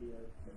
días, ¿me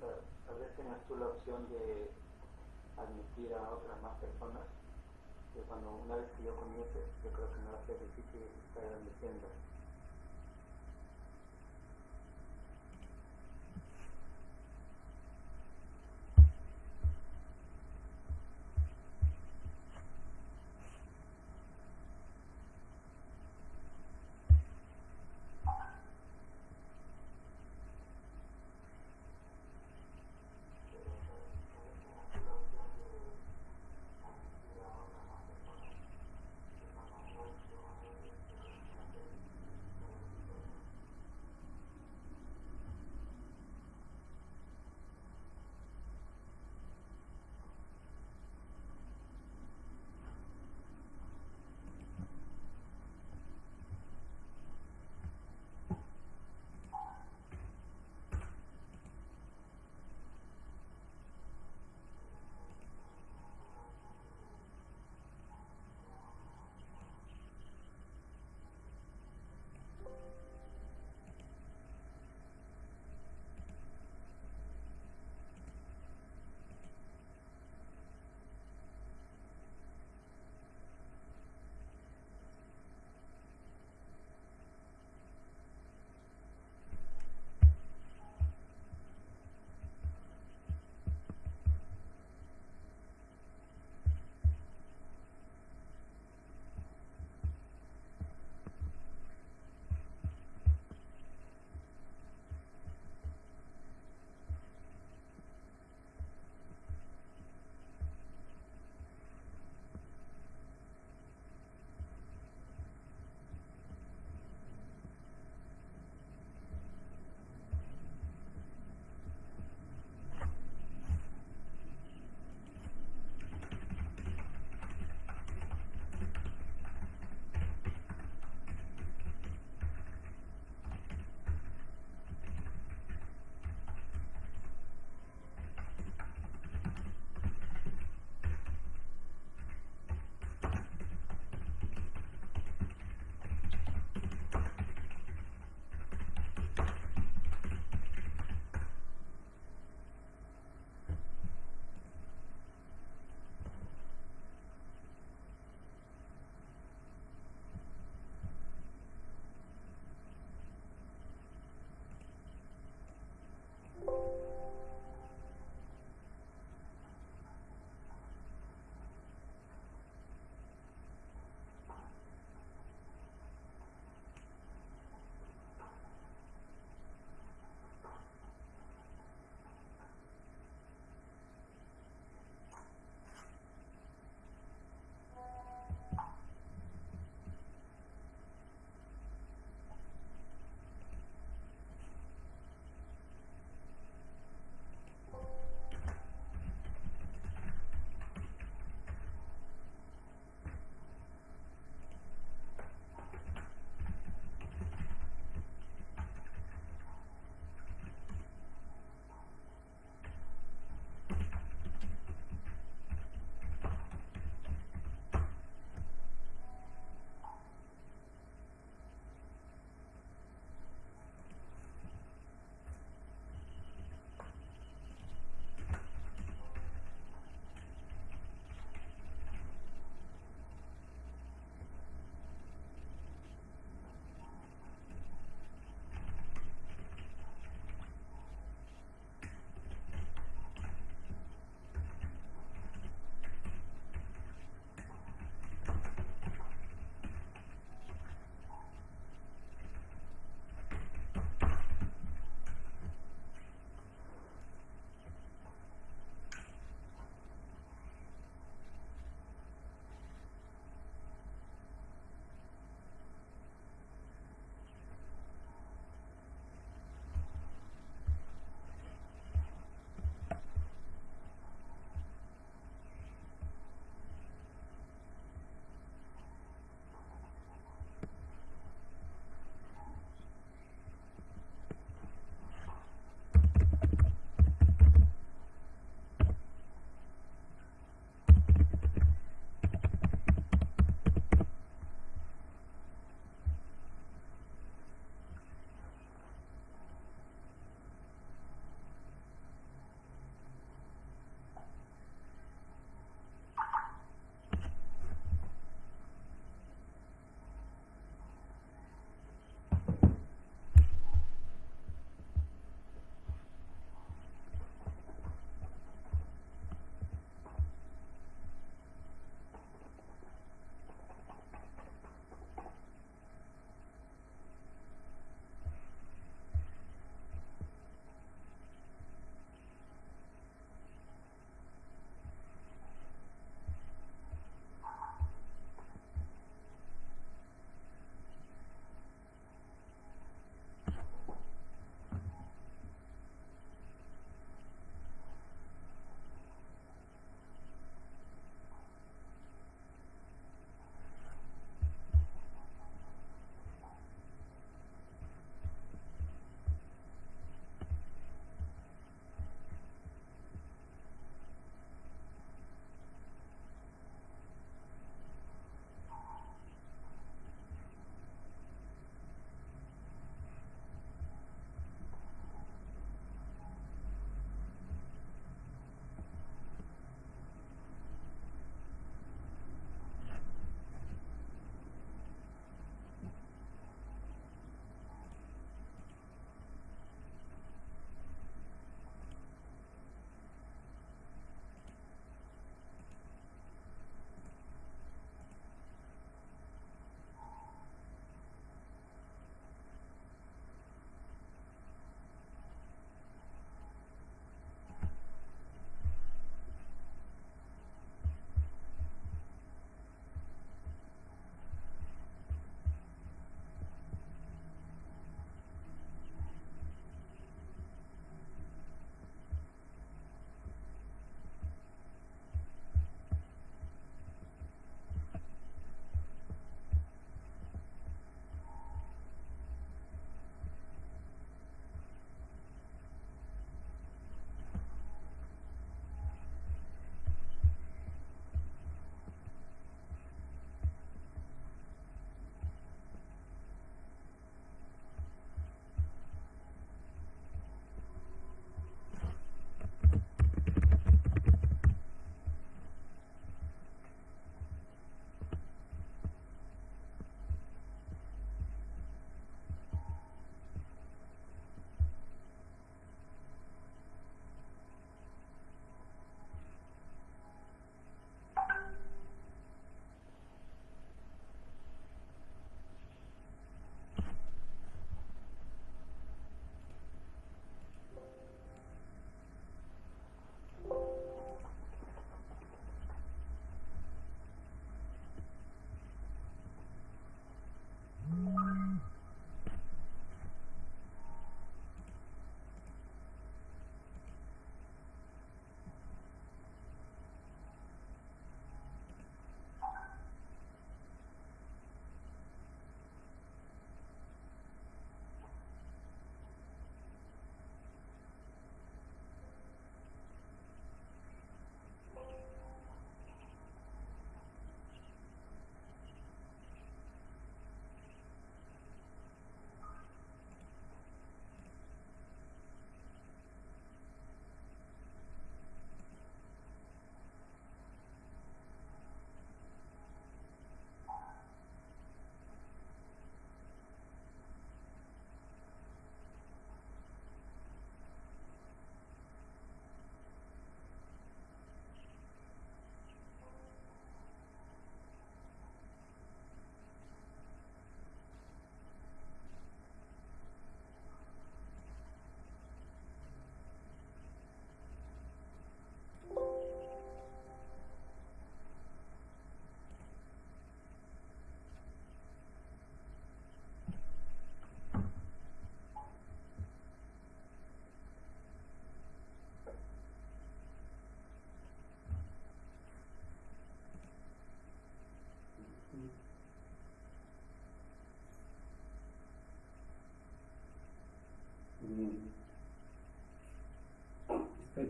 Tal vez tengas tú la opción de admitir a otras más personas, que cuando una vez que yo comience, yo creo que me va a ser difícil estar admitiendo.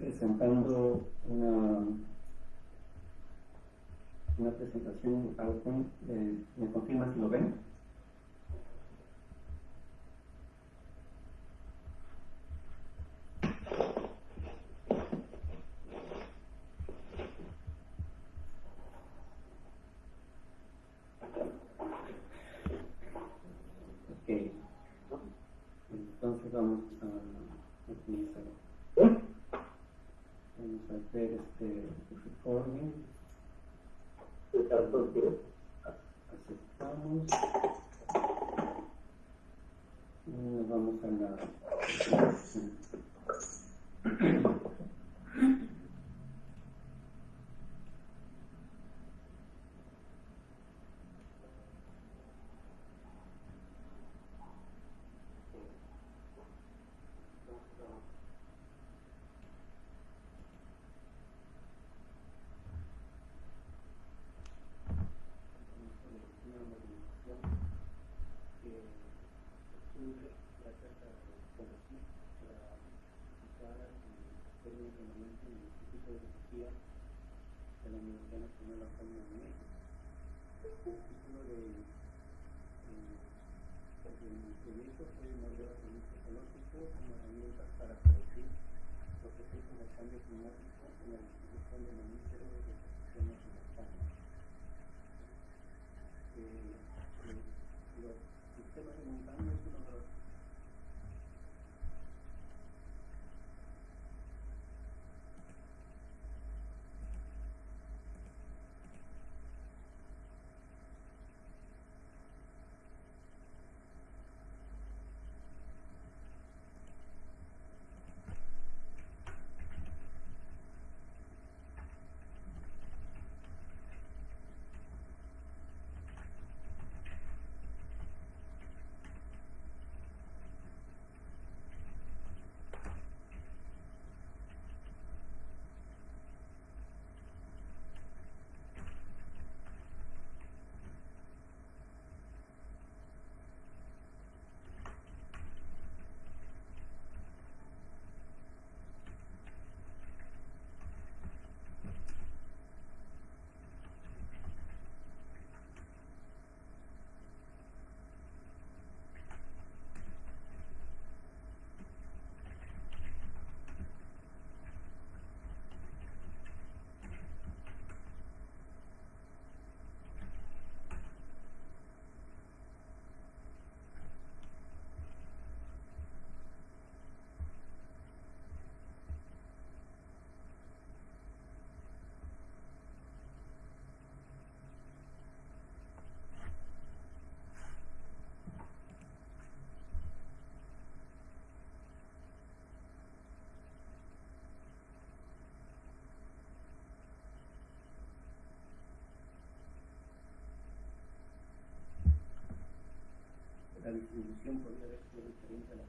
Presentando una, una presentación en PowerPoint. Eh, ¿Me confirma si lo ven? Ok. Entonces vamos a utilizar. Vamos a hacer este recording. Aceptamos. Y nos vamos a la. De la Universidad Nacional Autónoma de México. El título de, eh, proyecto fue el modelo ecológico como herramienta para predecir los efectos del cambio climático en la distribución de mamíferos de en España. Eh, eh, los sistemas de montaña es uno los la distribución podría haber sido diferente a la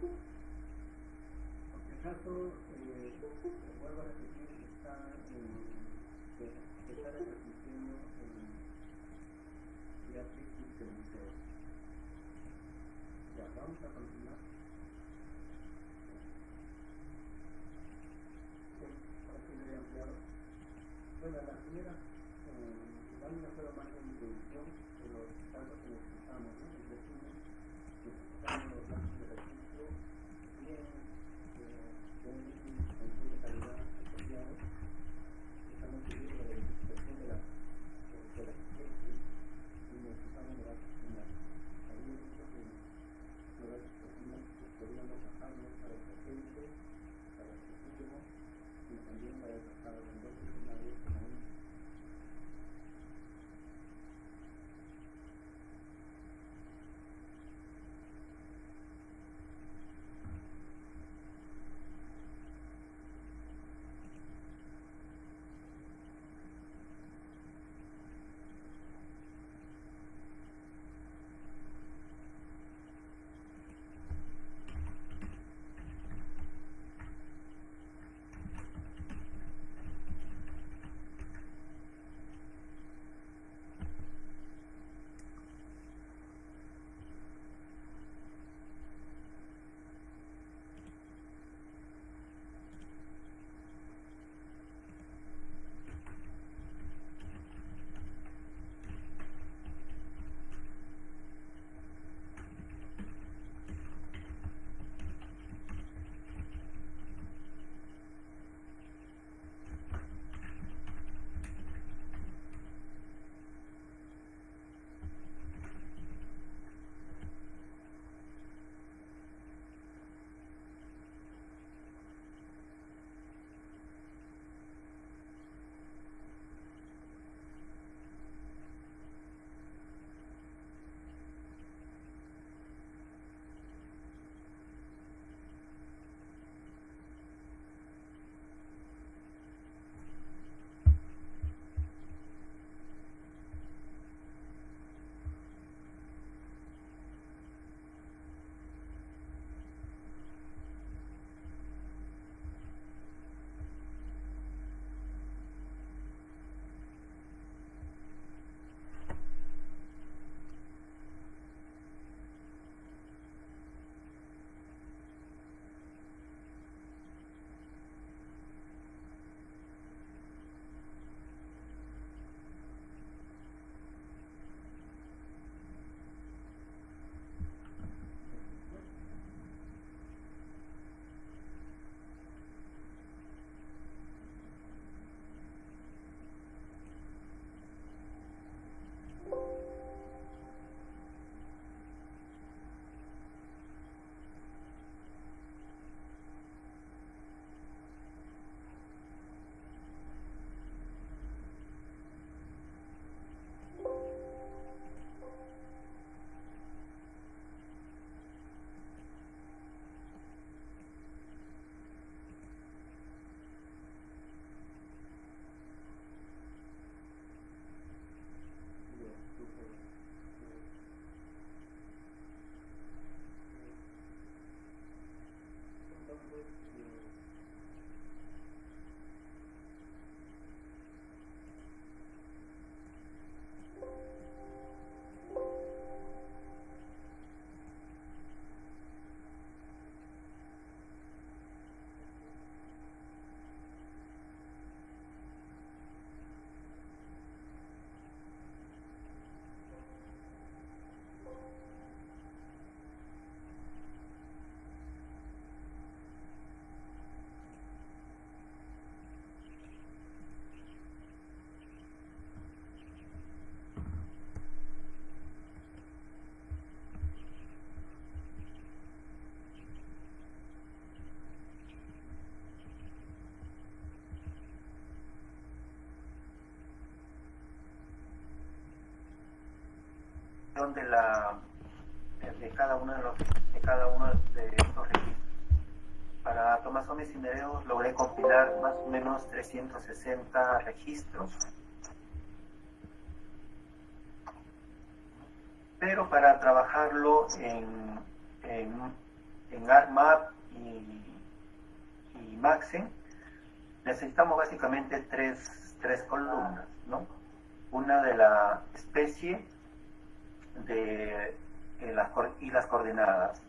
Porque caso, eh, vuelvo a repetir, está en, se, está retransmitiendo en vía Facebook del museo. Ya, vamos a continuar. Ahora sí me he ampliado. Bueno, la primera, eh, igual no fue más de introducción, pero tanto que necesitamos, ¿no? El resumen, necesitamos los de para el presente, para el futuro y también para para los de la de cada uno de los de cada uno de estos registros. Para tomasones y Nereus logré compilar más o menos 360 registros. pero para trabajarlo en, en, en y, y Maxen, necesitamos básicamente tres, tres columnas, ¿no? Una de la especie de, las, y las coordenadas,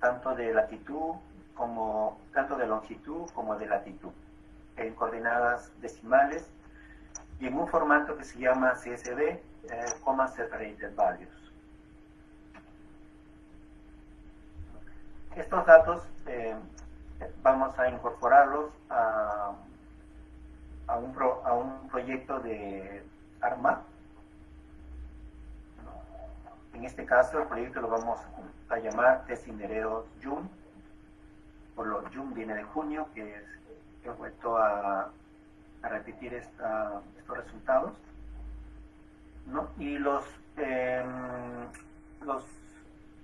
tanto de latitud como tanto de longitud como de latitud, en coordenadas decimales y en un formato que se llama CSV, eh, Comma Separated Values. Estos datos eh, vamos a incorporarlos a, a, un a un proyecto de ARMA. Este caso, el proyecto lo vamos a llamar Tesinereos June. Por lo June viene de junio, que es he vuelto a, repetir estos resultados. ¿no? Y los, eh, los,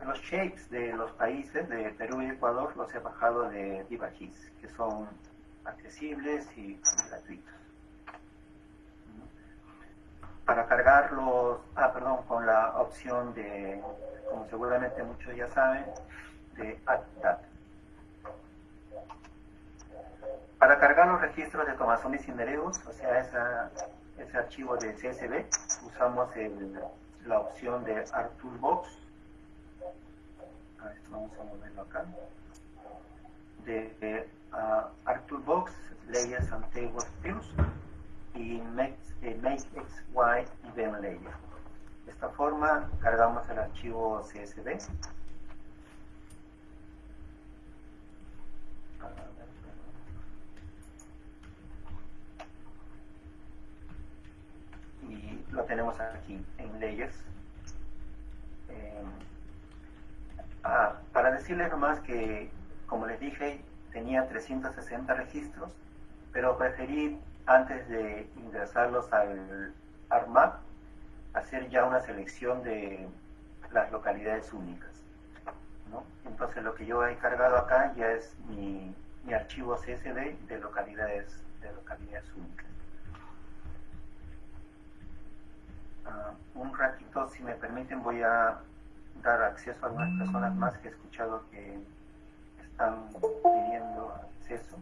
los shapes de los países de Perú y Ecuador los he bajado de DivaGIS, que son accesibles y gratuitos. Para cargarlos, ah, perdón, con la opción de, como seguramente muchos ya saben, de Add. Para cargar los registros de tomazones y nereos, o sea, esa, ese archivo de CSV, usamos el, la opción de ArtToolbox. Vamos a moverlo acá. De, de uh, ArtToolbox, Layers and Tables Views y Make, eh, make XY Event Layer. De esta forma cargamos el archivo CSV. y lo tenemos aquí en Layers. Eh, ah, para decirles nomás que, como les dije, tenía 360 registros, pero preferí, antes de ingresarlos al ARMAP, hacer ya una selección de las localidades únicas. Entonces lo que yo he cargado acá ya es mi, mi archivo CSV de localidades, de localidades únicas. Uh, un ratito, si me permiten, voy a dar acceso a algunas personas más que he escuchado que están pidiendo acceso.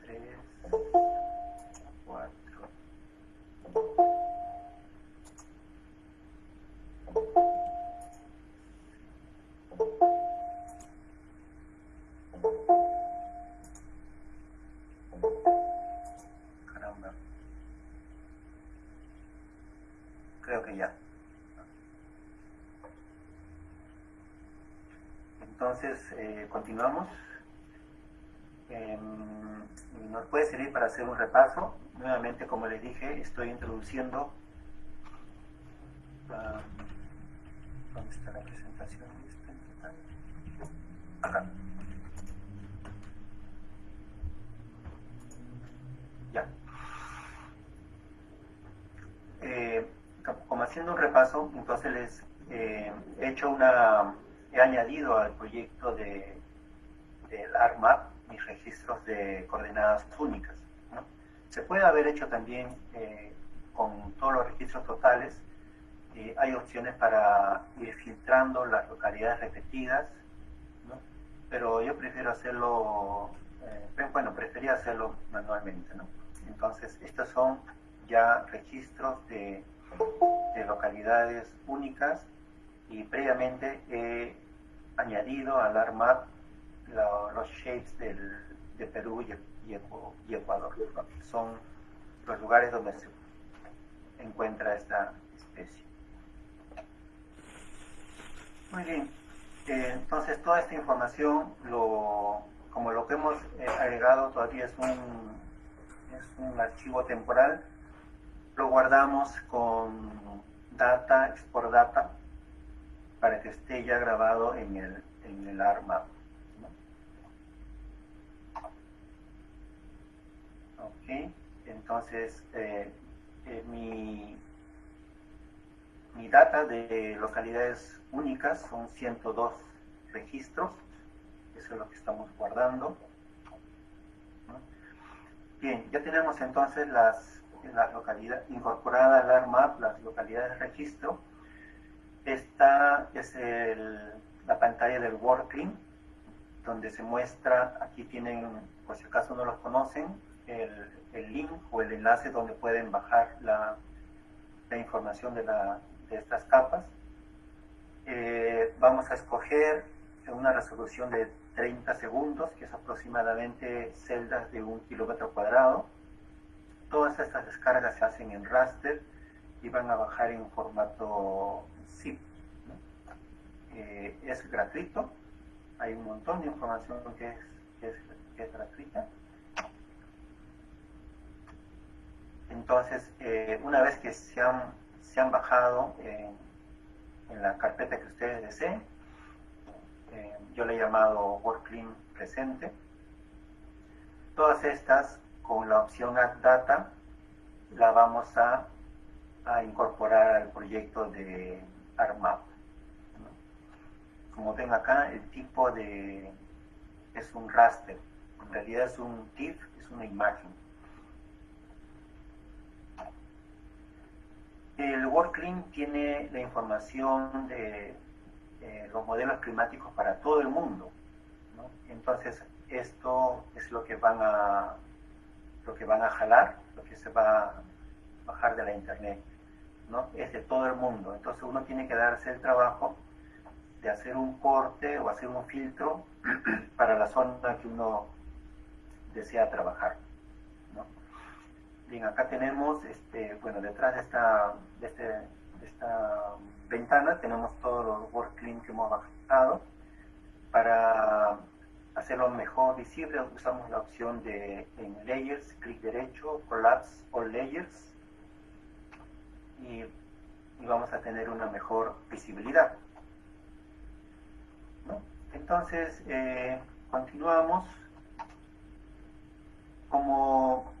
Tres, cuatro. Entonces, eh, continuamos. Eh, nos puede servir para hacer un repaso. Nuevamente, como les dije, estoy introduciendo. Uh, ¿Dónde está la presentación? Acá. Ya. Eh, como haciendo un repaso, entonces les eh, he hecho una, he añadido al proyecto de, del ARMAP mis registros de coordenadas únicas. ¿no? Se puede haber hecho también eh, con todos los registros totales. Eh, hay opciones para ir filtrando las localidades repetidas, ¿no? pero yo prefiero hacerlo, eh, bueno, prefería hacerlo manualmente. ¿no? Entonces, estos son ya registros de, de localidades únicas y previamente he añadido al ARMAP la, los shapes del, de Perú y, y, y Ecuador. Son los lugares donde se encuentra esta especie. Muy bien. Eh, entonces, toda esta información, lo, como lo que hemos eh, agregado todavía es un, es un archivo temporal, lo guardamos con data, export data, para que esté ya grabado en el, en el ARMAP. Ok, entonces eh, eh, mi, mi data de localidades únicas son 102 registros, eso es lo que estamos guardando. ¿no? Bien, ya tenemos entonces las, la localidad incorporada al ARMAP, las localidades de registro. Esta es la pantalla del Working, donde se muestra, aquí tienen, por si acaso no los conocen, el, link o el enlace donde pueden bajar la, la información de estas capas. Eh, vamos a escoger una resolución de 30 segundos, que es aproximadamente celdas de un kilómetro cuadrado. Todas estas descargas se hacen en raster y van a bajar en formato zip. Eh, es gratuito, hay un montón de información que es, que es, gratuita. Entonces, eh, una vez que se han, se han bajado en, la carpeta que ustedes deseen, eh, yo le he llamado WorkClean presente. Todas estas, con la opción Add Data, la vamos a, a incorporar al proyecto de ARMAP. Como ven acá, el tipo de es un raster, en realidad es un TIFF, es una imagen. El WorkClean tiene la información de eh, los modelos climáticos para todo el mundo. ¿no? Entonces, esto es lo que van a lo que van a jalar, lo que se va a bajar de la internet, ¿no? Es de todo el mundo. Entonces uno tiene que darse el trabajo de hacer un corte o hacer un filtro para la zona que uno desea trabajar. ¿no? Bien, acá tenemos, este, bueno, detrás de esta, de, este, de esta ventana tenemos todos los WorkClean que hemos bajado. Para hacerlo mejor visible usamos la opción de en Layers, clic derecho, Collapse All Layers y, vamos a tener una mejor visibilidad. ¿no? Entonces, eh, continuamos. Como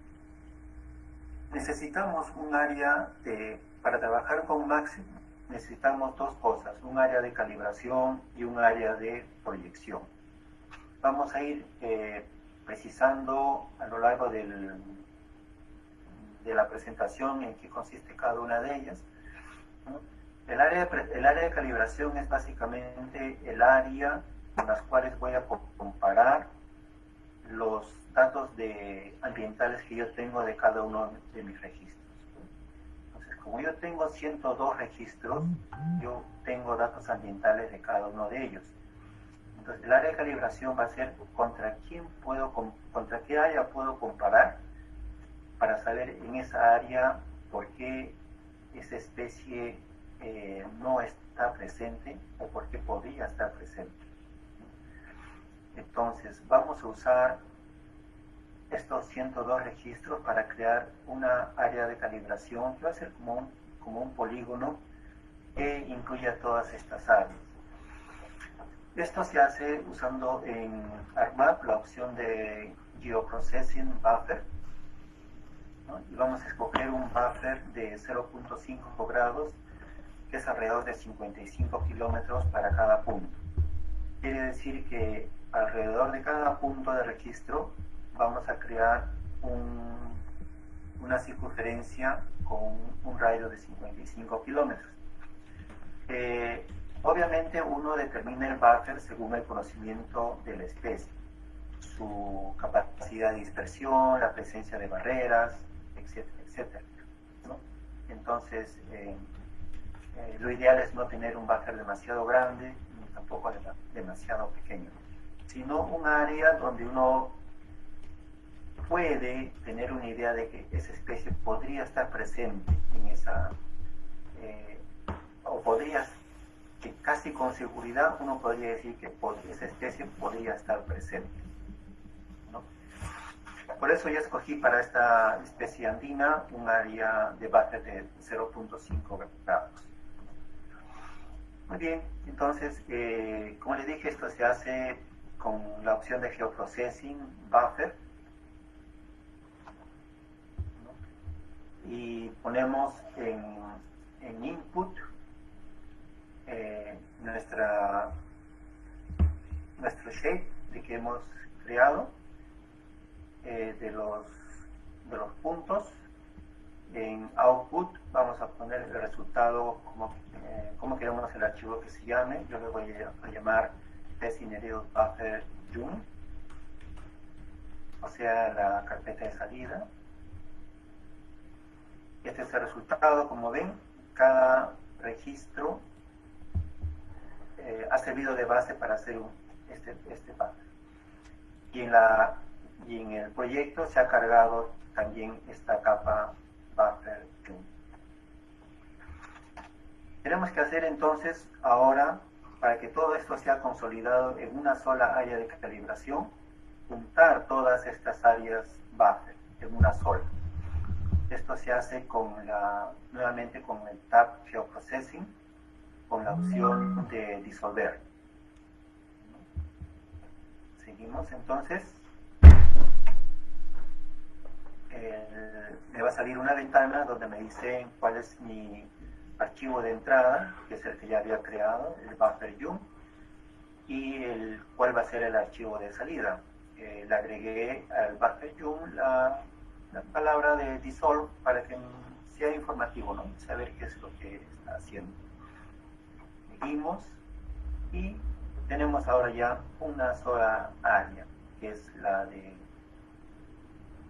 necesitamos un área de, para trabajar con Maximum, necesitamos dos cosas, un área de calibración y un área de proyección. Vamos a ir eh, precisando a lo largo del, de la presentación en qué consiste cada una de ellas. El, área de, el área de calibración es básicamente el área con las cuales voy a comparar los datos de ambientales que yo tengo de cada uno de mis registros. Como yo tengo 102 registros, yo tengo datos ambientales de cada uno de ellos. Entonces, el área de calibración va a ser contra quién puedo, contra qué área puedo comparar para saber en esa área por qué esa especie eh, no está presente o por qué podría estar presente. Entonces, vamos a usar estos 102 registros para crear una área de calibración que va a ser como un, como un polígono que incluya todas estas áreas. Esto se hace usando en ARMAP la opción de Geoprocessing Buffer. Y vamos a escoger un buffer de 0.5 grados que es alrededor de 55 kilómetros para cada punto. Quiere decir que alrededor de cada punto de registro vamos a crear un, una circunferencia con un radio de 55 kilómetros. Eh, obviamente uno determina el buffer según el conocimiento de la especie, su capacidad de dispersión, la presencia de barreras, etcétera, etcétera. Entonces, eh, eh, lo ideal es no tener un buffer demasiado grande ni tampoco demasiado pequeño, sino un área donde uno puede tener una idea de que esa especie podría estar presente en esa, eh, o podría, que casi con seguridad uno podría decir que esa especie podría estar presente. Por eso yo escogí para esta especie andina un área de base de 0.5 grados. Muy bien, entonces, eh, como les dije, esto se hace con la opción de geoprocessing buffer y ponemos en, en input eh, nuestra nuestro shape de que hemos creado eh, de los de los puntos. En output vamos a poner el resultado como, eh, como queremos el archivo que se llame. Yo le voy a, llamar tesinereos buffer June, o sea, la carpeta de salida. Este es el resultado, como ven, cada registro eh, ha servido de base para hacer este, este. Y en, la, y en el proyecto se ha cargado también esta capa buffer Tenemos que hacer entonces ahora, para que todo esto sea consolidado en una sola área de calibración, juntar todas estas áreas buffer en una sola. Esto se hace con la, nuevamente con el tab Geoprocessing, con la opción de disolver. Seguimos entonces. Me va a salir una ventana donde me dice cuál es mi archivo de entrada, que es el que ya había creado, el buffer yum, y el, cuál va a ser el archivo de salida. Eh, le agregué al buffer yum la la palabra de dissolve para que sea informativo, ¿no? Saber qué es lo que está haciendo. Seguimos y tenemos ahora ya una sola área, que es la de,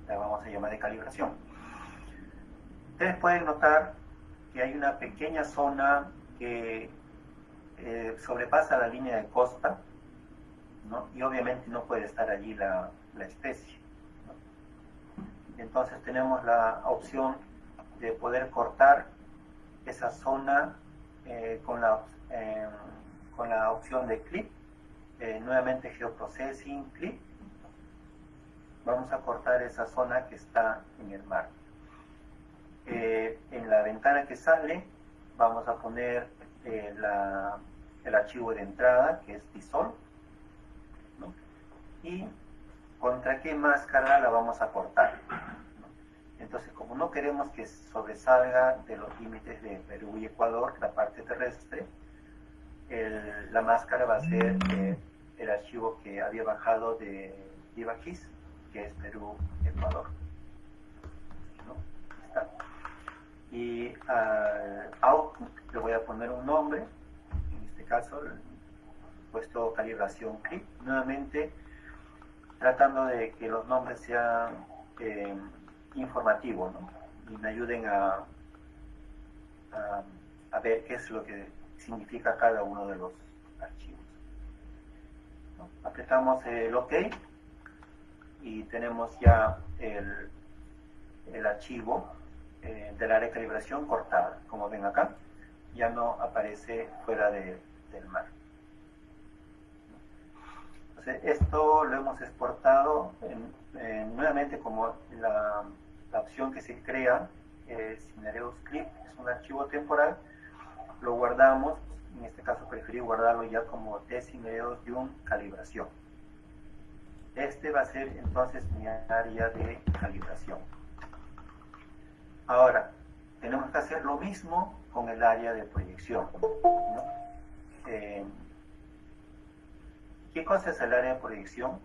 la vamos a llamar de calibración. Ustedes pueden notar que hay una pequeña zona que eh, sobrepasa la línea de costa, ¿no? y obviamente no puede estar allí la, la especie. Entonces tenemos la opción de poder cortar esa zona eh, con, la, eh, con la opción de clip, nuevamente geoprocessing clip. Vamos a cortar esa zona que está en el mar. en la ventana que sale vamos a poner el archivo de entrada que es dissolve y contra qué máscara la vamos a cortar. Entonces, como no queremos que sobresalga de los límites de Perú y Ecuador, la parte terrestre, la máscara va a ser eh, el archivo que había bajado de IVAKIS, que es Perú-Ecuador. Y al output le voy a poner un nombre, en este caso, puesto calibración clip. Nuevamente, tratando de que los nombres sean eh, informativos y me ayuden a, a, ver qué es lo que significa cada uno de los archivos. Apretamos el OK y tenemos ya el, el archivo eh, del área de calibración cortada. Como ven acá, ya no aparece fuera del mar esto lo hemos exportado nuevamente como la, opción que se crea, eh, Cinereus Clip, es un archivo temporal, lo guardamos, en este caso preferí guardarlo ya como T-Cinereus un calibración. Este va a ser entonces mi área de calibración. Ahora, tenemos que hacer lo mismo con el área de proyección. Eh, ¿Qué cosa es el área de proyección?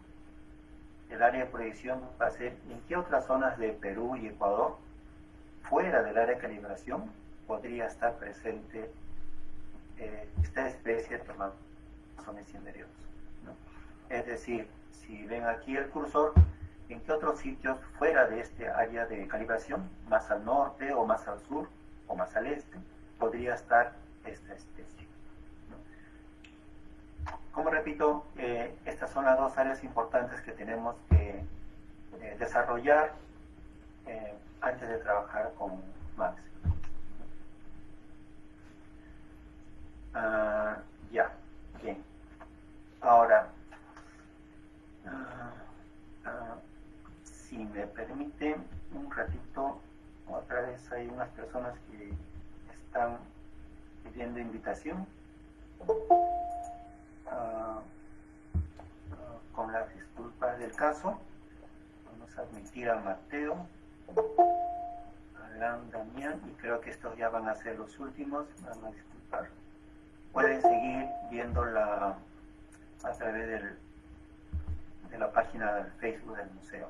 El área de proyección va a ser en qué otras zonas de Perú y Ecuador, fuera del área de calibración, podría estar presente eh, esta especie de tomazones cinereos. Es decir, si ven aquí el cursor, en qué otros sitios fuera de este área de calibración, más al norte o más al sur o más al este, podría estar esta especie. Como repito, eh, estas son las dos áreas importantes que tenemos que eh, desarrollar eh, antes de trabajar con Max. Ah, ya, bien. Ahora, ah, ah, si me permite un ratito, otra vez hay unas personas que están pidiendo invitación. Ah, con las disculpas del caso. Vamos a admitir a Mateo, Alan, Damián, y creo que estos ya van a ser los últimos. Van a disculpar. Pueden seguir viendo la a través del, de la página del Facebook del museo.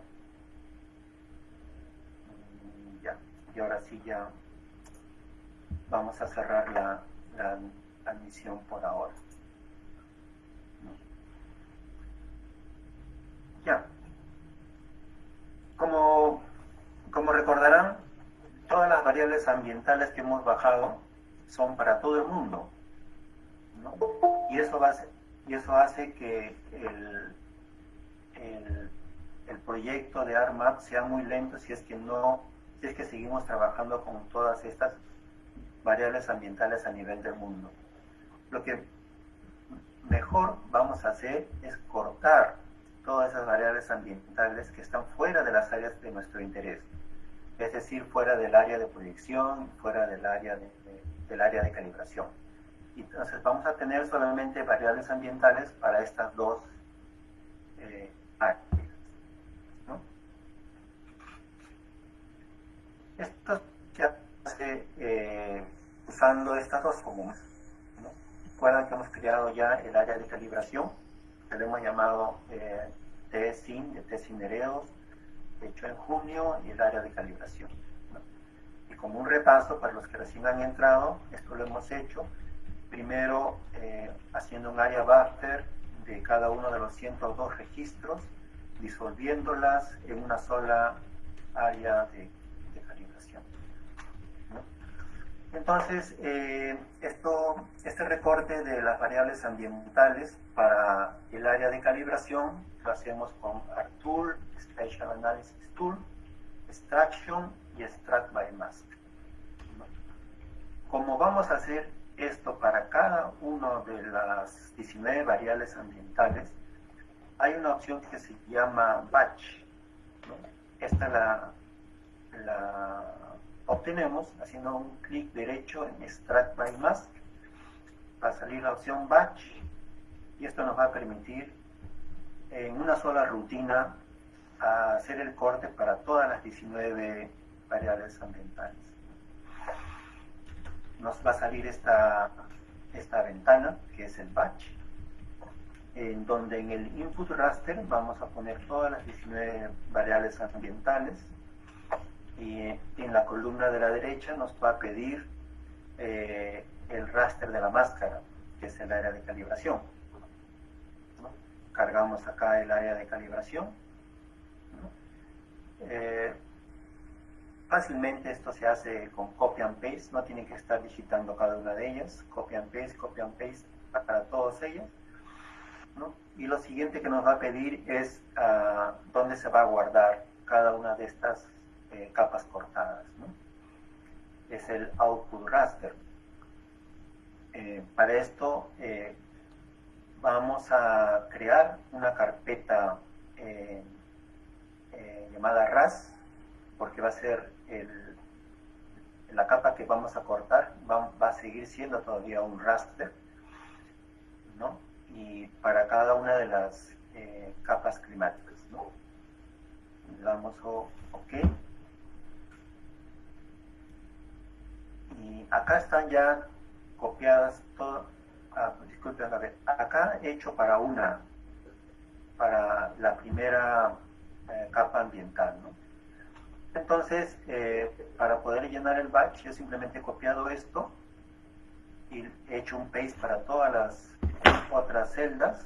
y ahora sí ya vamos a cerrar la, la admisión por ahora. Ya. Como, como recordarán, todas las variables ambientales que hemos bajado son para todo el mundo. ¿no? Y, eso ser, y eso hace que el, el, el proyecto de ARMAP sea muy lento si es que no, si es que seguimos trabajando con todas estas variables ambientales a nivel del mundo. Lo que mejor vamos a hacer es cortar todas esas variables ambientales que están fuera de las áreas de nuestro interés, es decir, fuera del área de proyección, fuera del área de, de, del área de calibración. Entonces vamos a tener solamente variables ambientales para estas dos eh, áreas. ¿no? Esto se hace eh, usando estas dos fórmulas. ¿no? Recuerdan que hemos creado ya el área de calibración, que lo hemos llamado eh, TSIN, de TSIN Heredos, hecho en junio, y el área de calibración. ¿no? Y como un repaso para los que recién han entrado, esto lo hemos hecho primero eh, haciendo un área buffer cada uno de los 102 registros, disolviéndolas en una sola área de, calibración. Entonces, eh, esto, este recorte de las variables ambientales para el área de calibración lo hacemos con ArcTool, Spatial Analysis Tool, Extraction y Extract by Mask. ¿no? Como vamos a hacer esto para cada una de las 19 variables ambientales, hay una opción que se llama Batch. Esta la, la, obtenemos haciendo un clic derecho en Extract by Mask. Va a salir la opción Batch y esto nos va a permitir en una sola rutina hacer el corte para todas las 19 variables ambientales nos va a salir esta, esta ventana, que es el batch, en donde en el input raster vamos a poner todas las 19 variables ambientales y en la columna de la derecha nos va a pedir eh, el raster de la máscara, que es el área de calibración. Cargamos acá el área de calibración. Eh, Fácilmente esto se hace con copy and paste, no tienen que estar digitando cada una de ellas, copy and paste, copy and paste para todos ellos. ¿no? Y lo siguiente que nos va a pedir es uh, dónde se va a guardar cada una de estas eh, capas cortadas. Es el output raster. Eh, para esto eh, vamos a crear una carpeta llamada RAS, porque va a ser la capa que vamos a cortar va, va, a seguir siendo todavía un raster, ¿no? Y para cada una de las eh, capas climáticas, ¿no? Le damos OK. Y acá están ya copiadas todas, ah, disculpen, a ver, acá he hecho para una, para la primera eh, capa ambiental, ¿no? Entonces, eh, para poder llenar el batch, yo simplemente he copiado esto y he hecho un paste para todas las otras celdas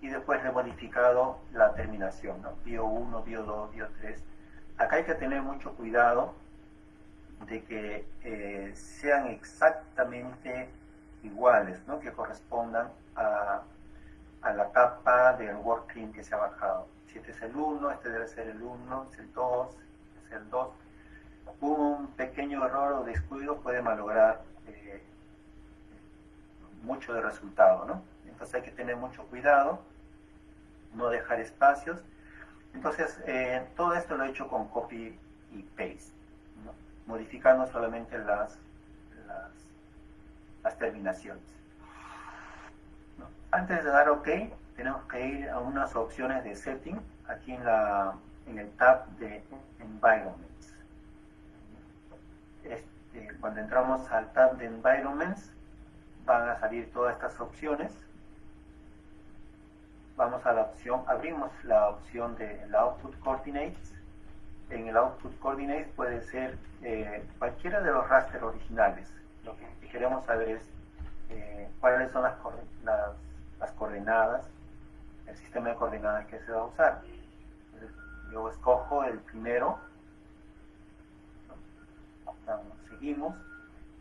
y después le he modificado la terminación, ¿no? Bio 1, Bio 2, Bio 3. Acá hay que tener mucho cuidado de que eh, sean exactamente iguales, ¿no? Que correspondan a, a la capa del workclean que se ha bajado. Si este es el 1, este debe ser el 1, es el 2, el 2, un pequeño error o descuido puede malograr eh, mucho de resultado, ¿no? Entonces hay que tener mucho cuidado, no dejar espacios. Entonces, eh, todo esto lo he hecho con copy y paste, modificando solamente las, las, terminaciones. Antes de dar OK, tenemos que ir a unas opciones de setting, aquí en la en el tab de Environments. Este, cuando entramos al tab de Environments, van a salir todas estas opciones. Vamos a la opción, abrimos la opción de la Output Coordinates en el output coordinates puede ser eh, cualquiera de los raster originales. Lo que queremos saber es eh, cuáles son las, las, las, coordenadas, el sistema de coordenadas que se va a usar. Yo escojo el primero, seguimos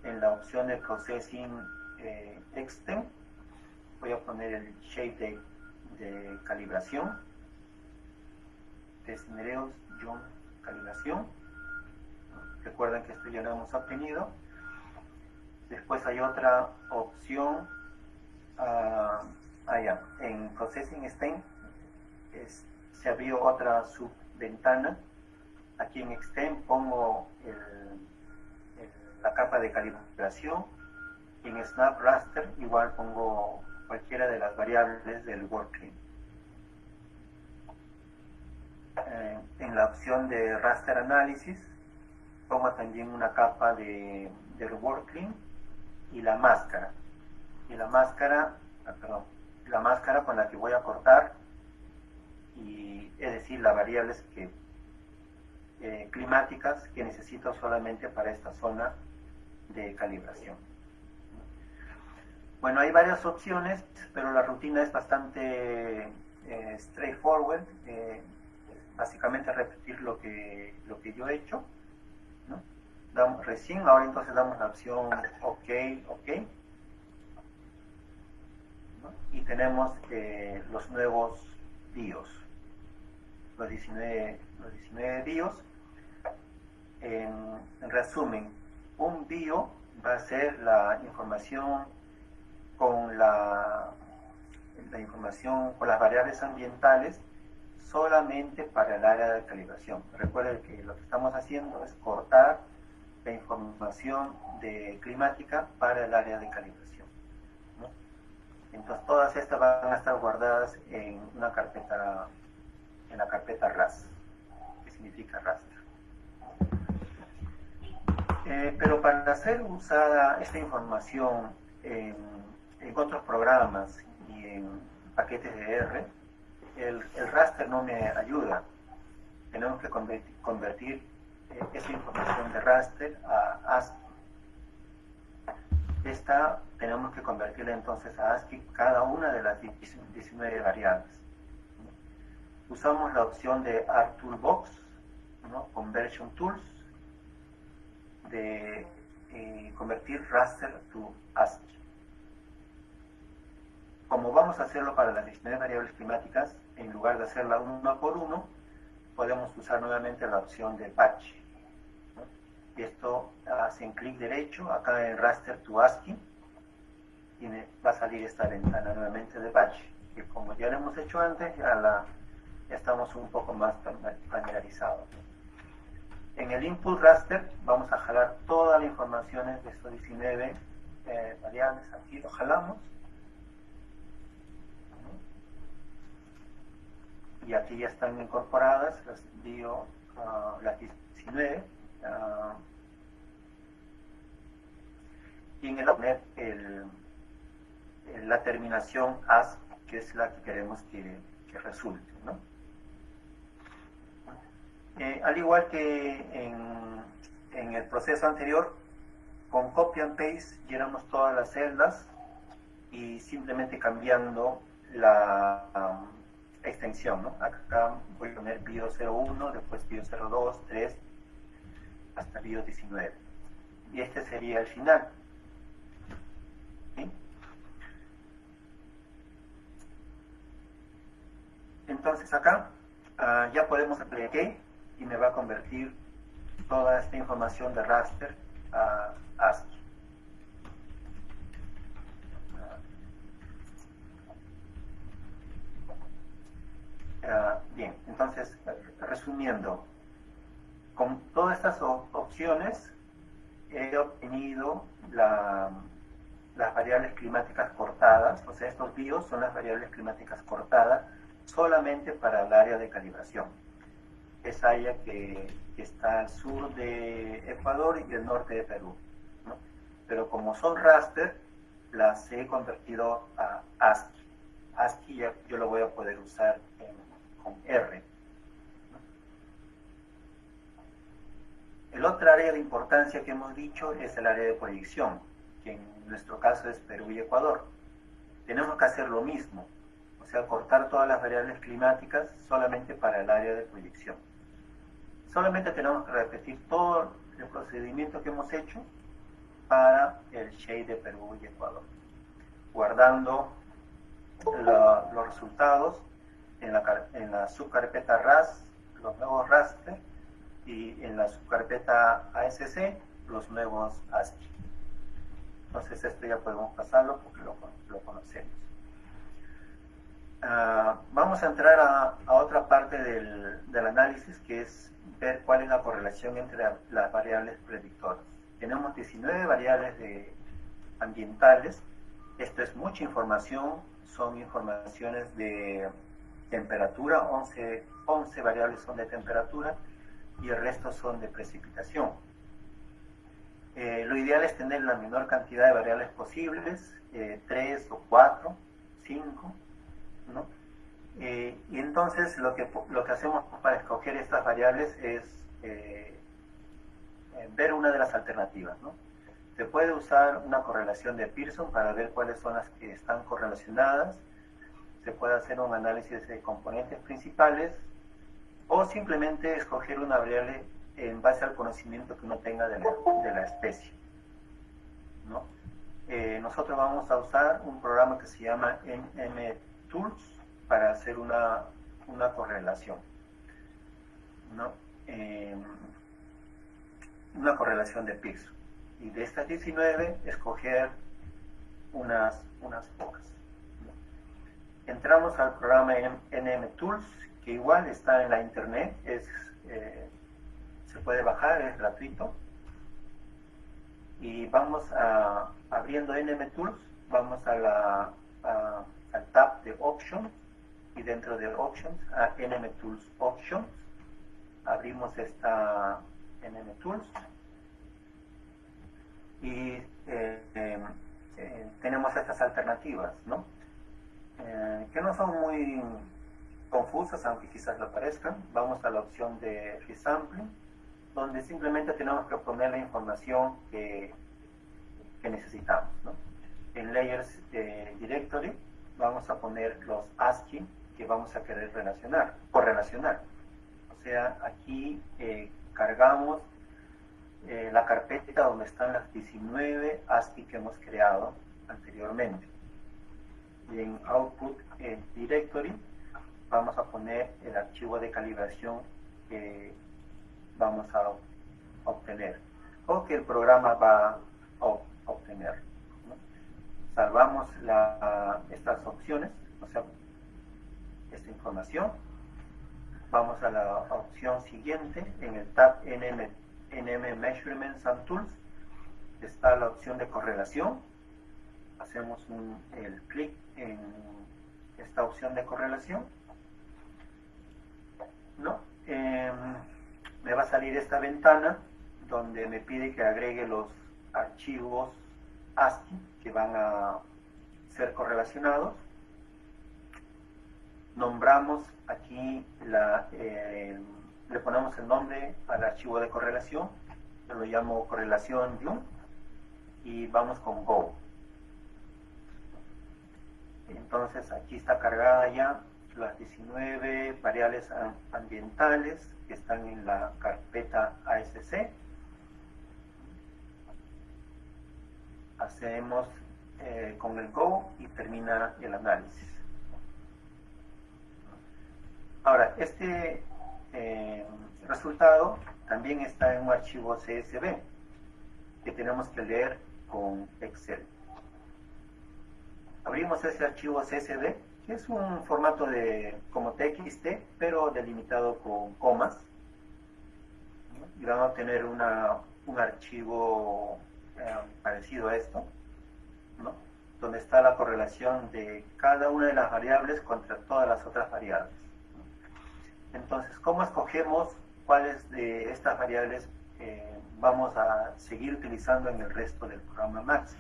en la opción de Processing eh, Extend, voy a poner el shape de, de calibración, Desnereos, John, calibración. Recuerden que esto ya lo hemos obtenido. Después hay otra opción uh, allá, en Processing Extend se abrió otra subventana. Aquí en Extend pongo el la capa de calibración. Y en Snap Raster igual pongo cualquiera de las variables del working. Eh, en la opción de Raster Analysis pongo también una capa de, del working y la máscara. Y la máscara, ah, la máscara con la que voy a cortar y es decir, las variables que eh, climáticas que necesito solamente para esta zona de calibración. Bueno, hay varias opciones, pero la rutina es bastante eh, straightforward. Eh, básicamente repetir lo que, lo que yo he hecho. Damos, recién, ahora entonces damos la opción OK, OK. Y tenemos los nuevos BIOS. Los 19, los 19 BIOS. en resumen, un bio va a ser la información con la, la información con las variables ambientales solamente para el área de calibración. Recuerden que lo que estamos haciendo es cortar la información de climática para el área de calibración. Entonces todas estas van a estar guardadas en una carpeta, en la carpeta RAS, que significa raster. Eh, pero para ser usada esta información en, otros programas y en paquetes de R, el, raster no me ayuda. Tenemos que convertir, eh, esa información de raster a ASCII. Esta tenemos que convertirla entonces a ASCII cada una de las 19 variables. Usamos la opción de ArtToolbox, ¿no? Conversion Tools, de eh, convertir raster to ASCII. Como vamos a hacerlo para las 19 variables climáticas, en lugar de hacerla uno por uno, podemos usar nuevamente la opción de patch. Y esto hacen clic derecho acá en raster to ASCII y va a salir esta ventana nuevamente de patch. Que como ya lo hemos hecho antes, ya, la, ya estamos un poco más familiarizados. En el input raster vamos a jalar todas las informaciones de estos 19 eh, variables. Aquí lo jalamos. Y aquí ya están incorporadas las bio, uh, las 19. Uh, y en el poner la terminación as, que es la que queremos que, que resulte. ¿no? Al igual que en, el proceso anterior, con copy and paste llenamos todas las celdas y simplemente cambiando la extensión. Acá voy a poner bio 01, después bio 02, 3, hasta bio 19. Y este sería el final. Entonces acá uh, ya podemos aplicar y me va a convertir toda esta información de raster a ASCII. Ah, bien, entonces, resumiendo, con todas estas opciones he obtenido las variables climáticas cortadas, o sea, estos BIOS son las variables climáticas cortadas solamente para el área de calibración esa área que, está al sur de Ecuador y el norte de Perú. Pero como son raster, las he convertido a ASCII. ASCII yo lo voy a poder usar con R. El otro área de importancia que hemos dicho es el área de proyección, que en nuestro caso es Perú y Ecuador. Tenemos que hacer lo mismo, o sea, cortar todas las variables climáticas solamente para el área de proyección. Solamente tenemos que repetir todo el procedimiento que hemos hecho para el shade de Perú y Ecuador, guardando los resultados en la, subcarpeta RAS, los nuevos raster, y en la subcarpeta ASC, los nuevos ASCII. Entonces esto ya podemos pasarlo porque lo conocemos. Uh, vamos a entrar a, a otra parte del, del, análisis que es ver cuál es la correlación entre las variables predictoras. Tenemos 19 variables de ambientales. Esto es mucha información, son informaciones de temperatura, 11, 11 variables son de temperatura y el resto son de precipitación. Eh, lo ideal es tener la menor cantidad de variables posibles, eh, 3 o 4, 5, Eh, y entonces lo que, lo que hacemos para escoger estas variables es eh, eh, ver una de las alternativas, ¿no? Se puede usar una correlación de Pearson para ver cuáles son las que están correlacionadas, se puede hacer un análisis de componentes principales o simplemente escoger una variable en base al conocimiento que uno tenga de la, de la especie. ¿no? Nosotros vamos a usar un programa que se llama MMTools para hacer una, una correlación. ¿no? Eh, una correlación de Pearson. Y de estas 19, escoger unas, unas pocas. Entramos al programa NMTools, que igual está en la internet, es, eh, se puede bajar, es gratuito. Y vamos a, abriendo NMTools, vamos a la, al tab de Options, y dentro de Options, a NMTools Options, abrimos esta NMTools, y eh, eh, tenemos estas alternativas, ¿no? Eh, que no son muy confusas, aunque quizás lo parezcan. Vamos a la opción de Resampling, donde simplemente tenemos que poner la información que, que necesitamos. ¿no? En Layers Directory vamos a poner los ASCII que vamos a querer relacionar, correlacionar. O sea, aquí eh, cargamos eh, la carpeta donde están las 19 ASCII que hemos creado anteriormente. Y en Output Directory vamos a poner el archivo de calibración que vamos a obtener o que el programa va a obtener. Salvamos estas opciones, o sea, esta información. Vamos a la opción siguiente en el tab NM, NM Measurements and Tools. Está la opción de correlación. Hacemos un, el clic en esta opción de correlación ¿no? Em, me va a salir esta ventana donde me pide que agregue los archivos ASCII que van a ser correlacionados. Nombramos aquí, eh, le ponemos el nombre al archivo de correlación, yo lo llamo correlación view y vamos con Go. Entonces aquí está cargada ya las 19 variables ambientales que están en la carpeta ASC. Hacemos eh, con el Go y termina el análisis. Ahora, este eh, resultado también está en un archivo CSV que tenemos que leer con Excel. Abrimos ese archivo CSV es un formato de como TXT, pero delimitado con comas. Y vamos a tener una, un archivo eh, parecido a esto, ¿no? donde está la correlación de cada una de las variables contra todas las otras variables. Entonces, ¿cómo escogemos cuáles de estas variables eh, vamos a seguir utilizando en el resto del programa Max?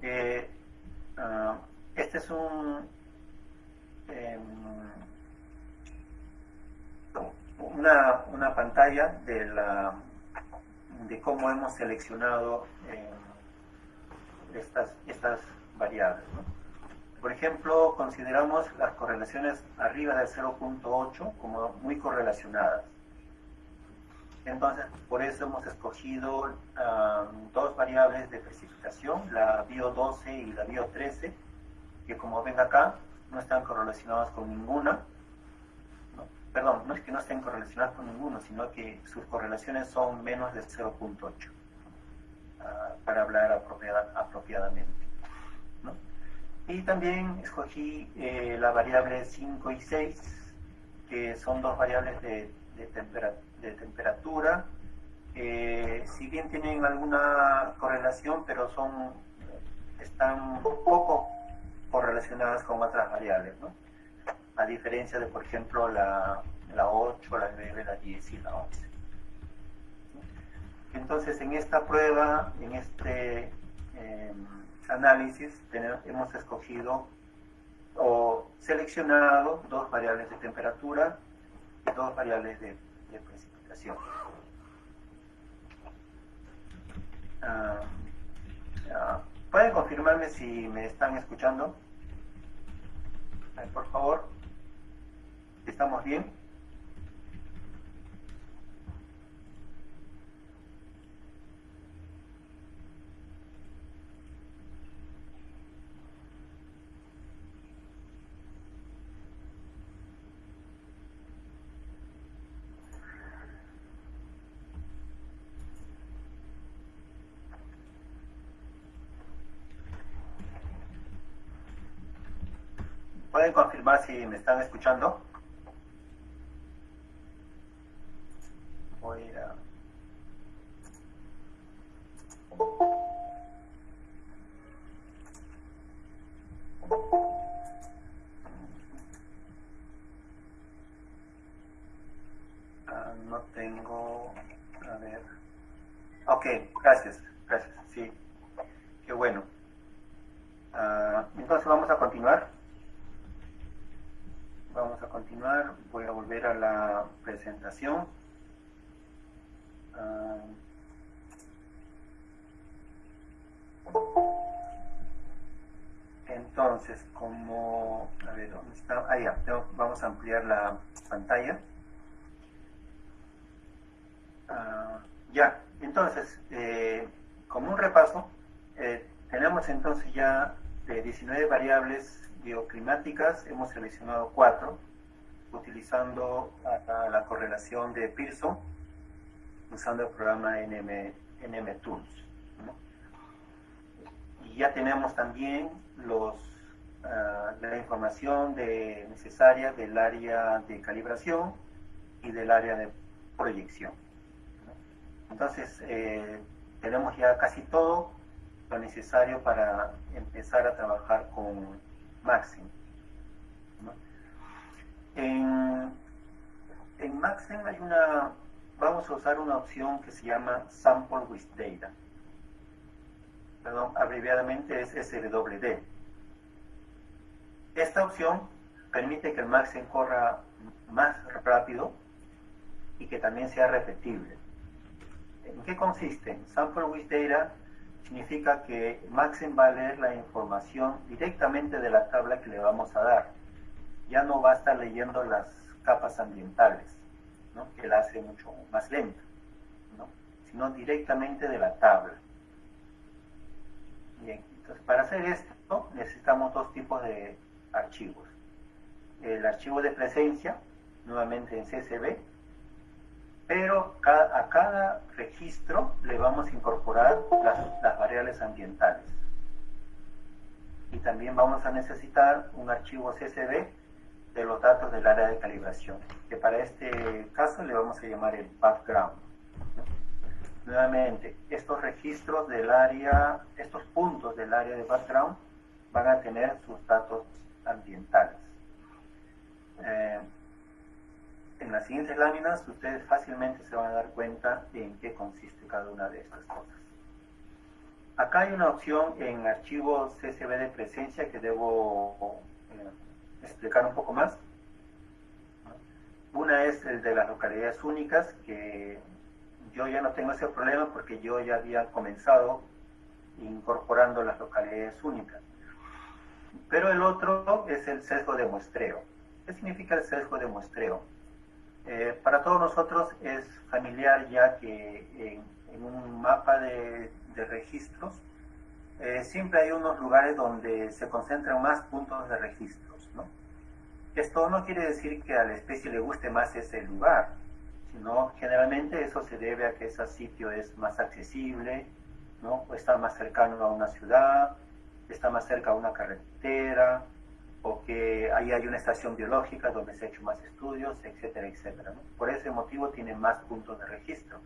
Eh, uh, este es un, eh, una, una pantalla de, la, de cómo hemos seleccionado eh, estas, estas variables. Por ejemplo, consideramos las correlaciones arriba del 0.8 como muy correlacionadas. Entonces, por eso hemos escogido dos variables de precipitación, la bio12 y la bio13, que como ven acá, no están correlacionadas con ninguna. Perdón, no es que no estén correlacionadas con ninguno, sino que sus correlaciones son menos de 0.8, ah, para hablar apropiadamente. Y también escogí eh, la variable 5 y 6, que son dos variables de, temperatura, que si bien tienen alguna correlación, pero son están poco correlacionadas con otras variables. A diferencia de, por ejemplo, la, la 8, la 9, la 10 y la 11. Entonces, en esta prueba, en este em, análisis, hemos escogido o seleccionado dos variables de temperatura y dos variables de, precipitación. Ah, ¿Pueden confirmarme si me están escuchando? Por favor. ¿Estamos bien? ¿Pueden confirmar si me están escuchando? Ampliar la pantalla. Ah, ya. Entonces, eh, como un repaso, eh, tenemos entonces ya de 19 variables bioclimáticas hemos seleccionado cuatro, utilizando la correlación de Pearson, usando el programa NM, NMTools. Y ya tenemos también los, ah, la información de, necesaria del área de calibración y del área de proyección. Entonces, eh, tenemos ya casi todo lo necesario para empezar a trabajar con Maxim. En, en Maxim hay una, vamos a usar una opción que se llama Sample with Data. Perdón, abreviadamente es SWD. Esta opción permite que el Maxim corra más rápido y que también sea repetible. ¿En qué consiste? Sample with Data significa que Maxim va a leer la información directamente de la tabla que le vamos a dar. Ya no va a estar leyendo las capas ambientales, que la hace mucho más lenta, sino directamente de la tabla. Bien, entonces para hacer esto necesitamos dos tipos de archivos. El archivo de presencia, nuevamente en CSV, pero a cada registro le vamos a incorporar las, variables ambientales. Y también vamos a necesitar un archivo CSV de los datos del área de calibración, que para este caso le vamos a llamar el background. Nuevamente, estos registros del área, estos puntos del área de background van a tener sus datos ambientales. Eh, en las siguientes láminas ustedes fácilmente se van a dar cuenta en qué consiste cada una de estas cosas. Acá hay una opción en archivo CSV de presencia que debo eh, explicar un poco más. Una es el de las localidades únicas, que yo ya no tengo ese problema porque yo ya había comenzado incorporando las localidades únicas. Pero el otro es el sesgo de muestreo. ¿Qué significa el sesgo de muestreo? Eh, para todos nosotros es familiar ya que en, un mapa de, registros eh, siempre hay unos lugares donde se concentran más puntos de registros. ¿no? Esto no quiere decir que a la especie le guste más ese lugar, sino generalmente eso se debe a que ese sitio es más accesible, ¿no? o está más cercano a una ciudad, está más cerca a una carretera, o que ahí hay una estación biológica donde se ha hecho más estudios, etcétera, etcétera. Por ese motivo tiene más puntos de registro.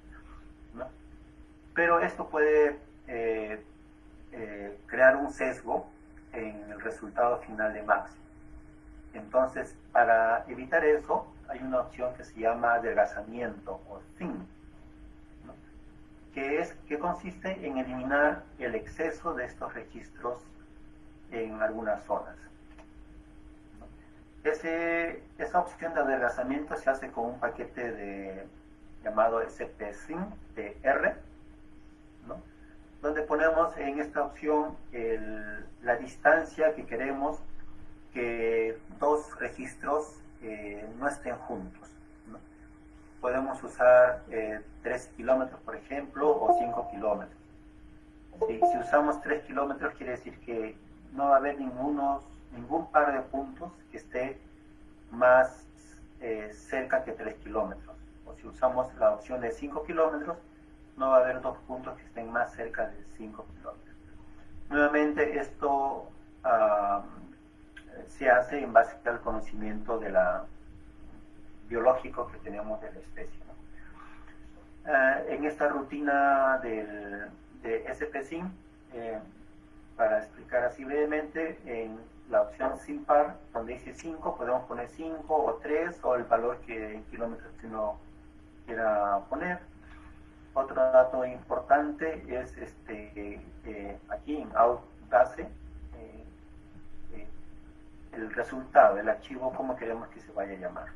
Pero esto puede eh, eh, crear un sesgo en el resultado final de máximo. Entonces, para evitar eso, hay una opción que se llama adelgazamiento o thin, que, es, que consiste en eliminar el exceso de estos registros en algunas zonas. Ese, esa opción de adelgazamiento se hace con un paquete de, llamado SPSYN de R, donde ponemos en esta opción la distancia que queremos que dos registros eh, no estén juntos. Podemos usar eh, 3 kilómetros, por ejemplo, o 5 kilómetros. Si usamos 3 kilómetros, quiere decir que no va a haber ningunos ningún par de puntos que esté más eh, cerca que 3 kilómetros. O si usamos la opción de 5 kilómetros, no va a haber dos puntos que estén más cerca de 5 kilómetros. Nuevamente, esto se hace en base al conocimiento de la, biológico que tenemos de la especie. Eh, en esta rutina del, de SPSIN, eh, para explicar así brevemente, en la opción sin par, donde dice 5, podemos poner 5 o 3 o el valor que en kilómetros que uno quiera poner. Otro dato importante es este eh, aquí en outbase eh, eh, el resultado, el archivo, como queremos que se vaya a llamar.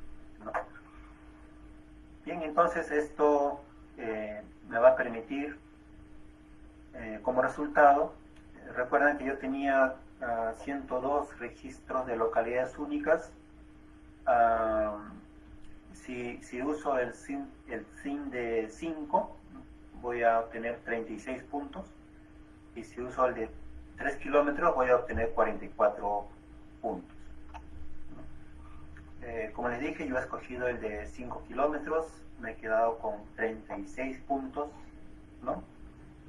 Bien, entonces esto me va a permitir como resultado, recuerden que yo tenía 102 registros de localidades únicas. si, si, uso el SIN, el SIN de 5, voy a obtener 36 puntos. Y si uso el de 3 kilómetros, voy a obtener 44 puntos. Eh, como les dije, yo he escogido el de 5 kilómetros, me he quedado con 36 puntos, ¿no?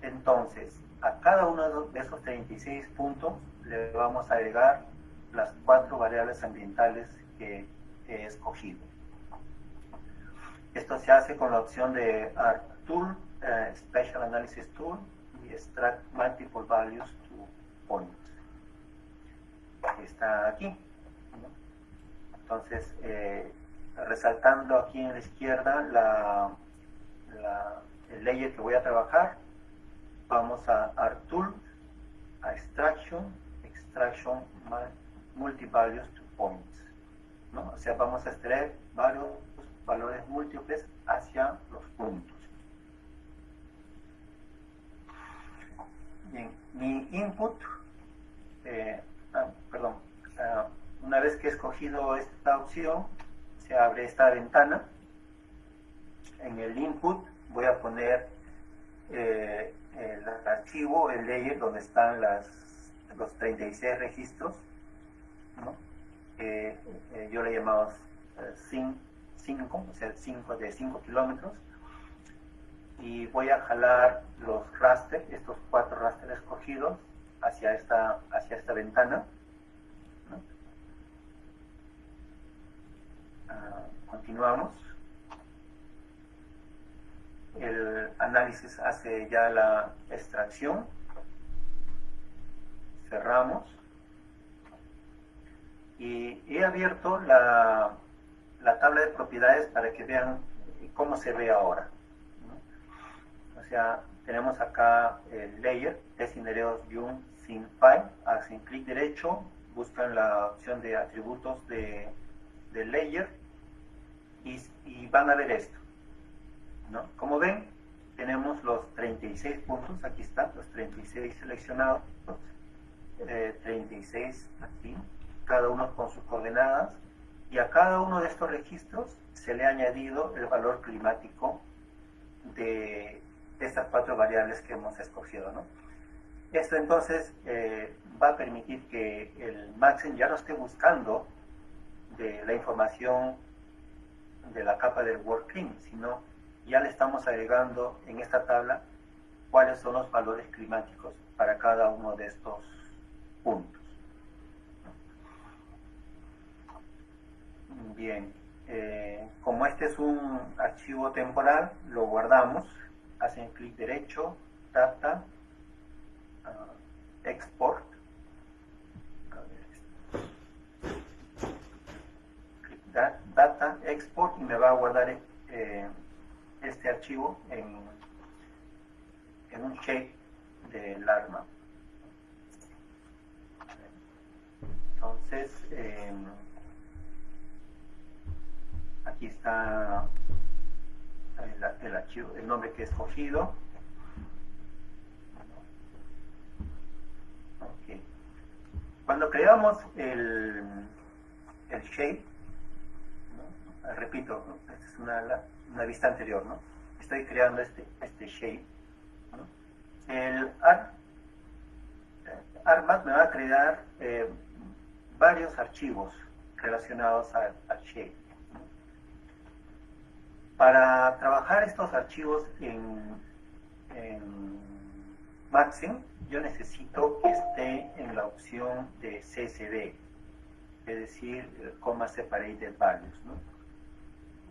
Entonces, a cada uno de esos 36 puntos le vamos a agregar las cuatro variables ambientales que he escogido. Esto se hace con la opción de ART Tool, eh, Special Analysis Tool y Extract Multiple Values to Points. Está aquí. Entonces, eh, resaltando aquí en la izquierda la, el layer que voy a trabajar, vamos a ART Tool, a Extraction, extraction multivalues to points. ¿no? O sea, vamos a extraer varios valores múltiples hacia los puntos. Bien, mi input, eh, ah, perdón, ah, una vez que he escogido esta opción, se abre esta ventana. En el input voy a poner eh, el archivo, el layer donde están las los 36 registros, eh, yo le llamaba 5, eh, o sea, 5 de 5 kilómetros, y voy a jalar los rasters, estos cuatro rasters escogidos, hacia esta, hacia esta ventana. Ah, continuamos. El análisis hace ya la extracción cerramos y he abierto la, la tabla de propiedades para que vean cómo se ve ahora. O sea, tenemos acá el layer, Desinereos View sin file, hacen clic derecho, buscan la opción de atributos de, de layer y, van a ver esto. Como ven, tenemos los 36 puntos, aquí están los 36 seleccionados, 36 eh, aquí, cada uno con sus coordenadas, y a cada uno de estos registros se le ha añadido el valor climático de estas cuatro variables que hemos escogido. ¿no? Esto entonces eh, va a permitir que el Maxen ya no esté buscando la información de la capa del WorldClim, sino ya le estamos agregando en esta tabla cuáles son los valores climáticos para cada uno de estos puntos. Bien, eh, como este es un archivo temporal, lo guardamos, hacen clic derecho, data, uh, export, data, export y me va a guardar eh, este archivo en, en un shape del arma. Entonces, eh, aquí está el, archivo, el nombre que he escogido. Cuando creamos el, el shape, repito, esta es una, una, vista anterior, ¿no? Estoy creando este, este shape. El ARMAT me va a crear eh, varios archivos relacionados al, shape. Para trabajar estos archivos en, en Maxim, yo necesito que esté en la opción de CSV, es decir, Comma Separated Values. ¿no?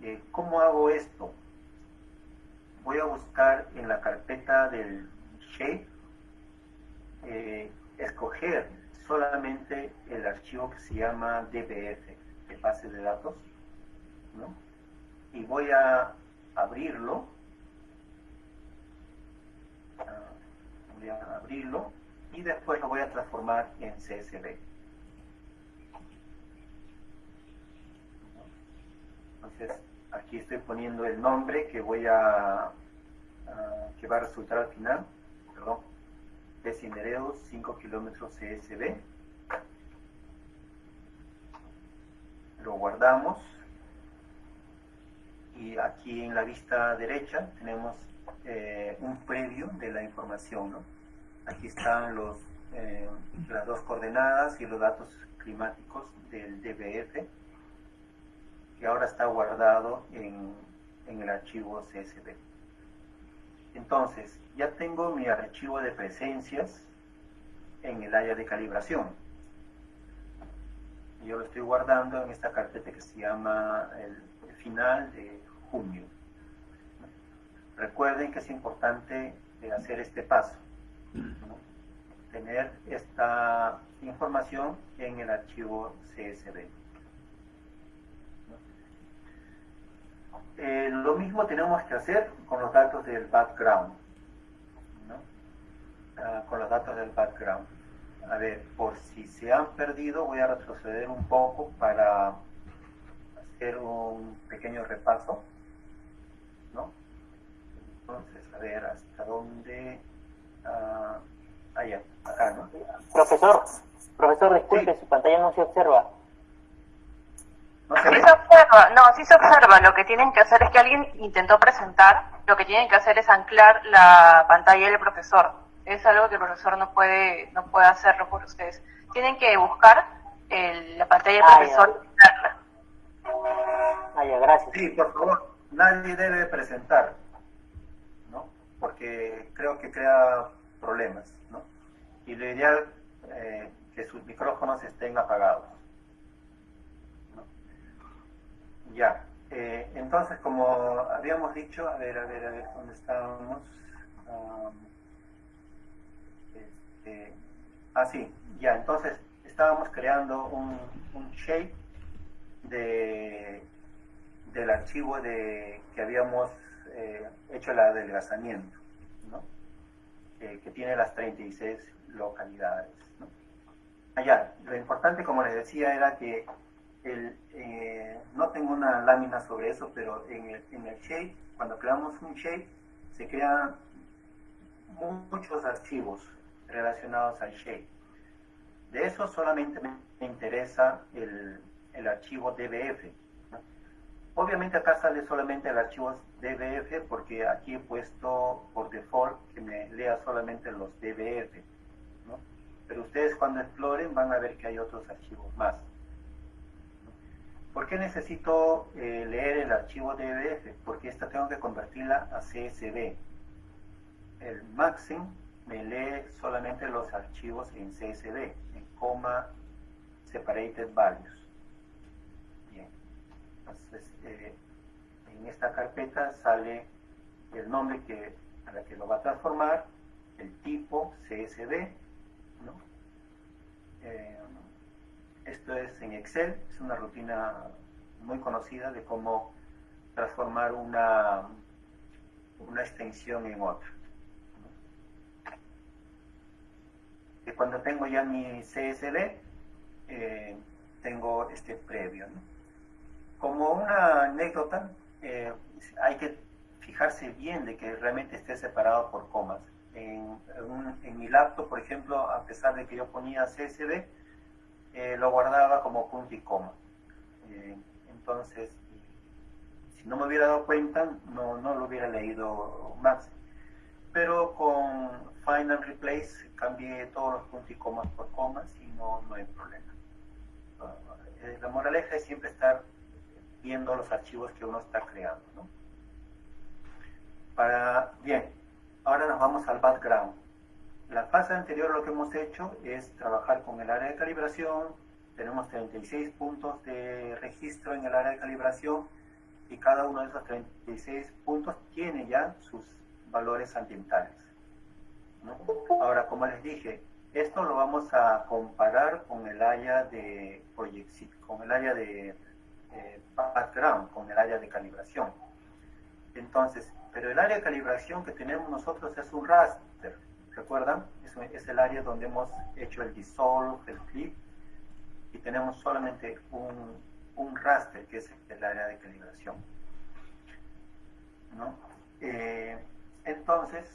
Eh, ¿Cómo hago esto? Voy a buscar en la carpeta del shape, eh, escoger solamente el archivo que se llama DBF, de base de datos, ¿no? y voy a abrirlo, ah, voy a abrirlo, y después lo voy a transformar en CSV. Entonces, aquí estoy poniendo el nombre que voy a, que va a resultar al final, perdón, de 5 kilómetros CSB. Lo guardamos y aquí en la vista derecha tenemos eh, un previo de la información. Aquí están los, eh, las dos coordenadas y los datos climáticos del DBF que ahora está guardado en, el archivo CSV. Entonces, ya tengo mi archivo de presencias en el área de calibración. Yo lo estoy guardando en esta carpeta que se llama el, final de junio. Recuerden que es importante hacer este paso, tener esta información en el archivo CSV. Eh, lo mismo tenemos que hacer con los datos del background. Ah, con los datos del background. A ver, por si se han perdido, voy a retroceder un poco para hacer un pequeño repaso. ¿no? Entonces, a ver, hasta dónde... Ah, allá, acá, ¿no? Profesor, profesor, disculpe, su pantalla no se observa. ¿No se, observa, no, sí se observa. Lo que tienen que hacer es que alguien intentó presentar, lo que tienen que hacer es anclar la pantalla del profesor. Es algo que el profesor no puede, no puede hacerlo por ustedes. Tienen que buscar la pantalla del ah, profesor y Ah, ya, gracias. Sí, por favor, nadie debe presentar, ¿no? Porque creo que crea problemas, ¿no? Y lo ideal eh, que sus micrófonos estén apagados. Ya, eh, entonces como habíamos dicho, a ver, a ver, a ver, ¿dónde estábamos? este, ah, sí, ya, entonces estábamos creando un, shape de, del archivo de, que habíamos eh, hecho el adelgazamiento, ¿no? que tiene las 36 localidades. ¿no? Allá, lo importante, como les decía, era que eh, no tengo una lámina sobre eso, pero en el, en el shape, cuando creamos un shape, se crean muchos archivos relacionados al shape. De eso solamente me interesa el, el archivo DBF. Obviamente acá sale solamente el archivo DBF porque aquí he puesto por default que me lea solamente los DBF. Pero ustedes cuando exploren van a ver que hay otros archivos más. ¿Por qué necesito eh, leer el archivo DBF? Porque esta tengo que convertirla a CSV. El Maxim me lee solamente los archivos en CSV, en coma separated values. Bien, entonces eh, en esta carpeta sale el nombre que, a la que lo va a transformar, el tipo CSV, ¿no? Eh, esto es en Excel, es una rutina muy conocida de cómo transformar una, una extensión en otra. Y cuando tengo ya mi CSV, eh, tengo este previo. Como una anécdota, eh, hay que fijarse bien de que realmente esté separado por comas. En, en, mi laptop, por ejemplo, a pesar de que yo ponía CSV, eh, lo guardaba como punto y coma. entonces, si no me hubiera dado cuenta, no, no lo hubiera leído más. Pero con Final Replace cambié todos los puntos y comas por comas y no, no hay problema. Eh, la moraleja es siempre estar viendo los archivos que uno está creando. ¿no? Bien, ahora nos vamos al background. La fase anterior lo que hemos hecho es trabajar con el área de calibración. Tenemos 36 puntos de registro en el área de calibración y cada uno de esos 36 puntos tiene ya sus valores ambientales. Ahora, como les dije, esto lo vamos a comparar con el área de proyección, con el área de eh, background, con el área de calibración. Entonces, pero el área de calibración que tenemos nosotros es un raster, ¿recuerdan? Es, el área donde hemos hecho el dissolve, el clip, y tenemos solamente un, un raster, que es el área de calibración. ¿no? Eh, entonces,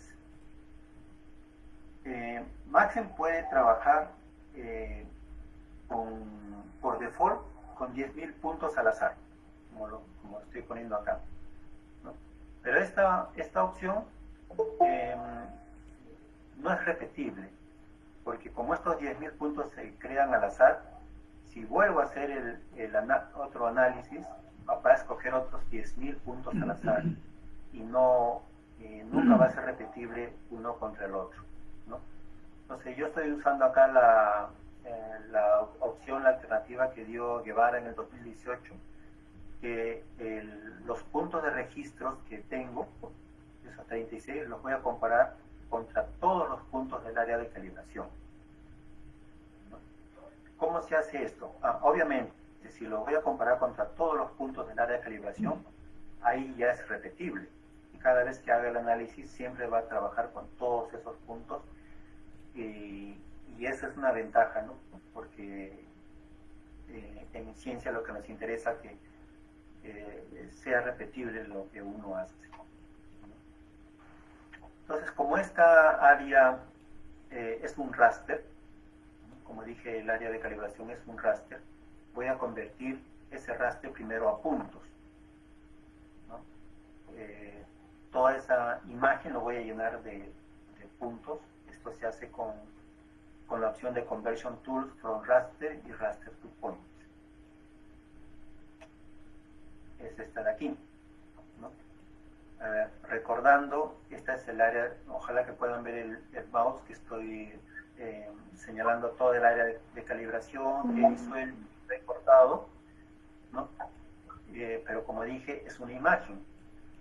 eh, Maxim puede trabajar eh, por default con 10.000 puntos al azar, como lo, estoy poniendo acá. Pero esta, esta opción no es repetible, porque como estos 10.000 puntos se crean al azar, si vuelvo a hacer el, otro análisis, va a escoger otros 10.000 puntos al azar y no, eh, nunca va a ser repetible uno contra el otro. Entonces yo estoy usando acá la, eh, opción, la alternativa que dio Guevara en el 2018, que los puntos de registros que tengo, esos 36, los voy a comparar contra todos los puntos del área de calibración. ¿Cómo se hace esto? Ah, obviamente, si lo voy a comparar contra todos los puntos del área de calibración, ahí ya es repetible. Y cada vez que haga el análisis siempre va a trabajar con todos esos puntos y, esa es una ventaja, ¿no? Porque eh, en ciencia lo que nos interesa es que eh, sea repetible lo que uno hace. Entonces, como esta área eh, es un raster, como dije, el área de calibración es un raster, voy a convertir ese raster primero a puntos. toda esa imagen lo voy a llenar de puntos pues, se hace con, con la opción de Conversion Tools from Raster y Raster to Point. Es esta de aquí. Recordando, esta es el área, ojalá que puedan ver el, mouse que estoy eh, señalando todo el área de, calibración que hizo el recortado, ¿no? Eh, pero como dije, es una imagen.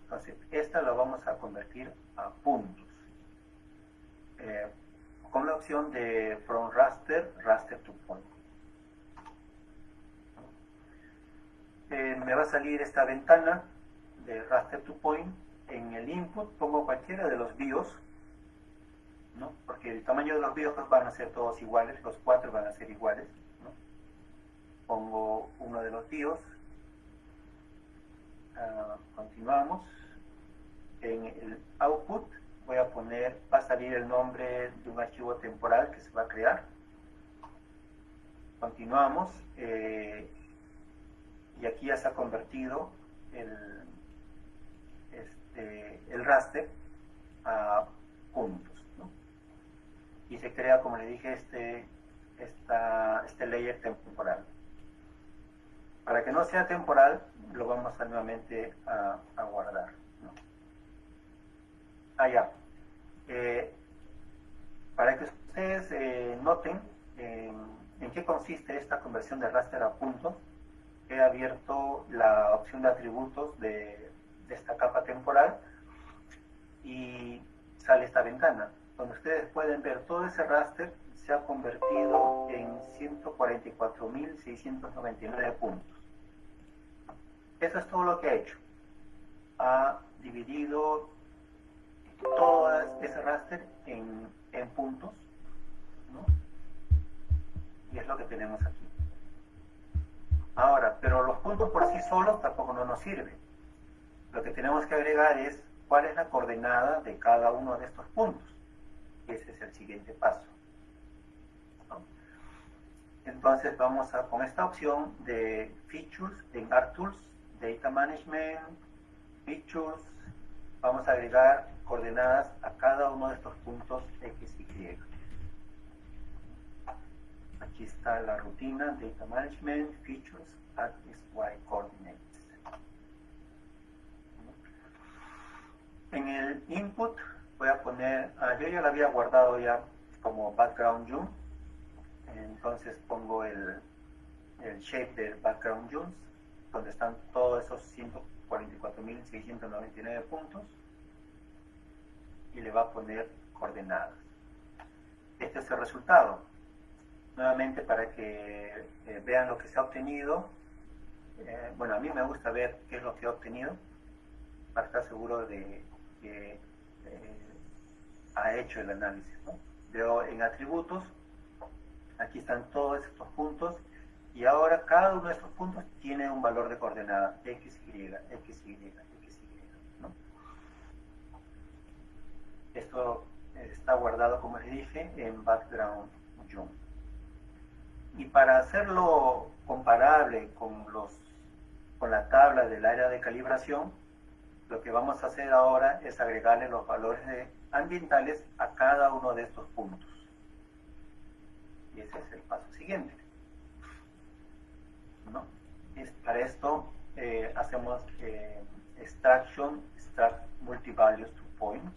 Entonces, esta la vamos a convertir a puntos. Eh, con la opción de From Raster, Raster to Point. Eh, me va a salir esta ventana de Raster to Point. En el input pongo cualquiera de los BIOS, ¿no? porque el tamaño de los BIOS van a ser todos iguales, los cuatro van a ser iguales. pongo uno de los tíos. Ah, continuamos. En el output voy a poner, va a salir el nombre de un archivo temporal que se va a crear. Continuamos. Eh, y aquí ya se ha convertido el, este, el raster a puntos. Y se crea, como le dije, este, esta, este layer temporal. Para que no sea temporal, lo vamos a nuevamente a, guardar. Allá. Eh, para que ustedes eh, noten en qué consiste esta conversión de raster a puntos, he abierto la opción de atributos de, de esta capa temporal y sale esta ventana, donde ustedes pueden ver todo ese raster se ha convertido en 144.699 puntos. Eso es todo lo que ha hecho. Ha dividido todo ese raster en, en puntos, ¿no? Y es lo que tenemos aquí. Ahora, pero los puntos por sí solos tampoco no nos sirven. Lo que tenemos que agregar es cuál es la coordenada de cada uno de estos puntos. Ese es el siguiente paso. Entonces vamos a, con esta opción de Features, en ArcTools, Data Management, Features, vamos a agregar coordenadas a cada uno de estos puntos X y Y. Aquí está la rutina, Data Management, Features, X, Y Coordinates. En el input voy a poner, ah, yo ya lo había guardado ya como background zoom, entonces pongo el, el shape del background zoom, donde están todos esos 144.699 puntos, y le va a poner coordenadas. Este es el resultado. Nuevamente para que eh, vean lo que se ha obtenido. Eh, bueno, a mí me gusta ver qué es lo que he obtenido para estar seguro de que eh, ha hecho el análisis. ¿no? Veo en atributos, aquí están todos estos puntos y ahora cada uno de estos puntos tiene un valor de coordenada x, y, x, y, x, y. ¿no? Esto está guardado, como les dije, en background. Y para hacerlo comparable con, los, con la tabla del área de calibración, lo que vamos a hacer ahora es agregarle los valores ambientales a cada uno de estos puntos. Y ese es el paso siguiente. ¿No? Es, para esto eh, hacemos eh, extraction, extract multivalues to points.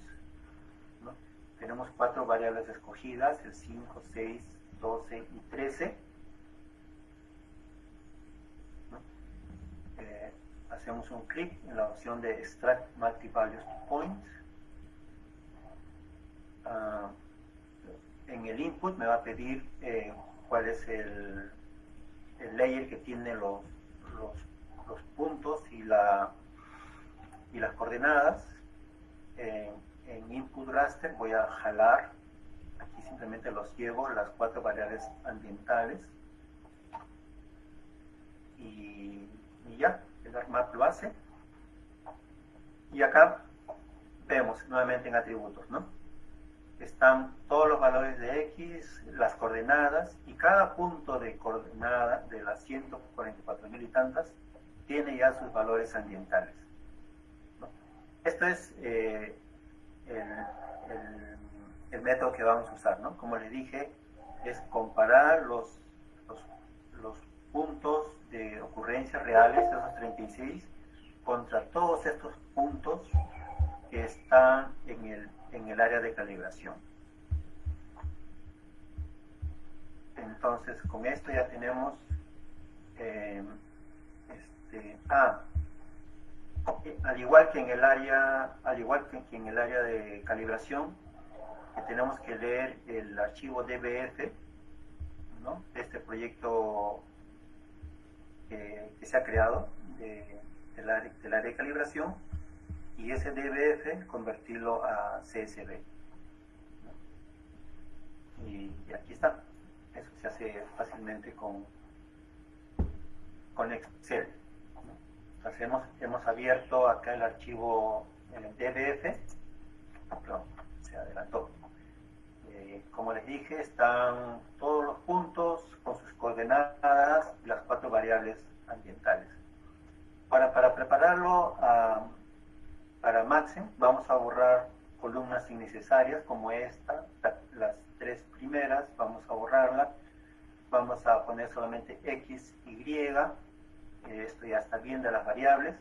¿no? Tenemos cuatro variables escogidas, el 5, 6, 12 y 13 hacemos un clic en la opción de Extract Multi-Values Point. Ah, en el input me va a pedir eh, cuál es el, el, layer que tiene los, los, puntos y, la, y las coordenadas. en input raster voy a jalar, aquí simplemente los llevo, las cuatro variables ambientales. y ya, el ArcMap lo hace. Y acá vemos nuevamente en atributos, ¿no? Están todos los valores de X, las coordenadas, y cada punto de coordenada de las 144 mil y tantas tiene ya sus valores ambientales. Esto es eh, el, método que vamos a usar, ¿no? Como les dije, es comparar los, los puntos de ocurrencias reales, esos 36, contra todos estos puntos que están en el, en el área de calibración. Entonces, con esto ya tenemos, eh, este, ah, al igual que en el área, al igual que en el área de calibración, que tenemos que leer el archivo DBF, ¿no? este proyecto que, se ha creado de, del, área, de calibración y ese DBF convertirlo a CSV. Y, aquí está. Eso se hace fácilmente con, con Excel. Entonces hemos, hemos abierto acá el archivo en DBF, se adelantó. Eh, como les dije, están todos los puntos con sus coordenadas y las cuatro variables ambientales. Para, para prepararlo para Maxim, vamos a borrar columnas innecesarias como esta, las tres primeras, vamos a borrarla. Vamos a poner solamente X, Y, esto ya está bien de las variables.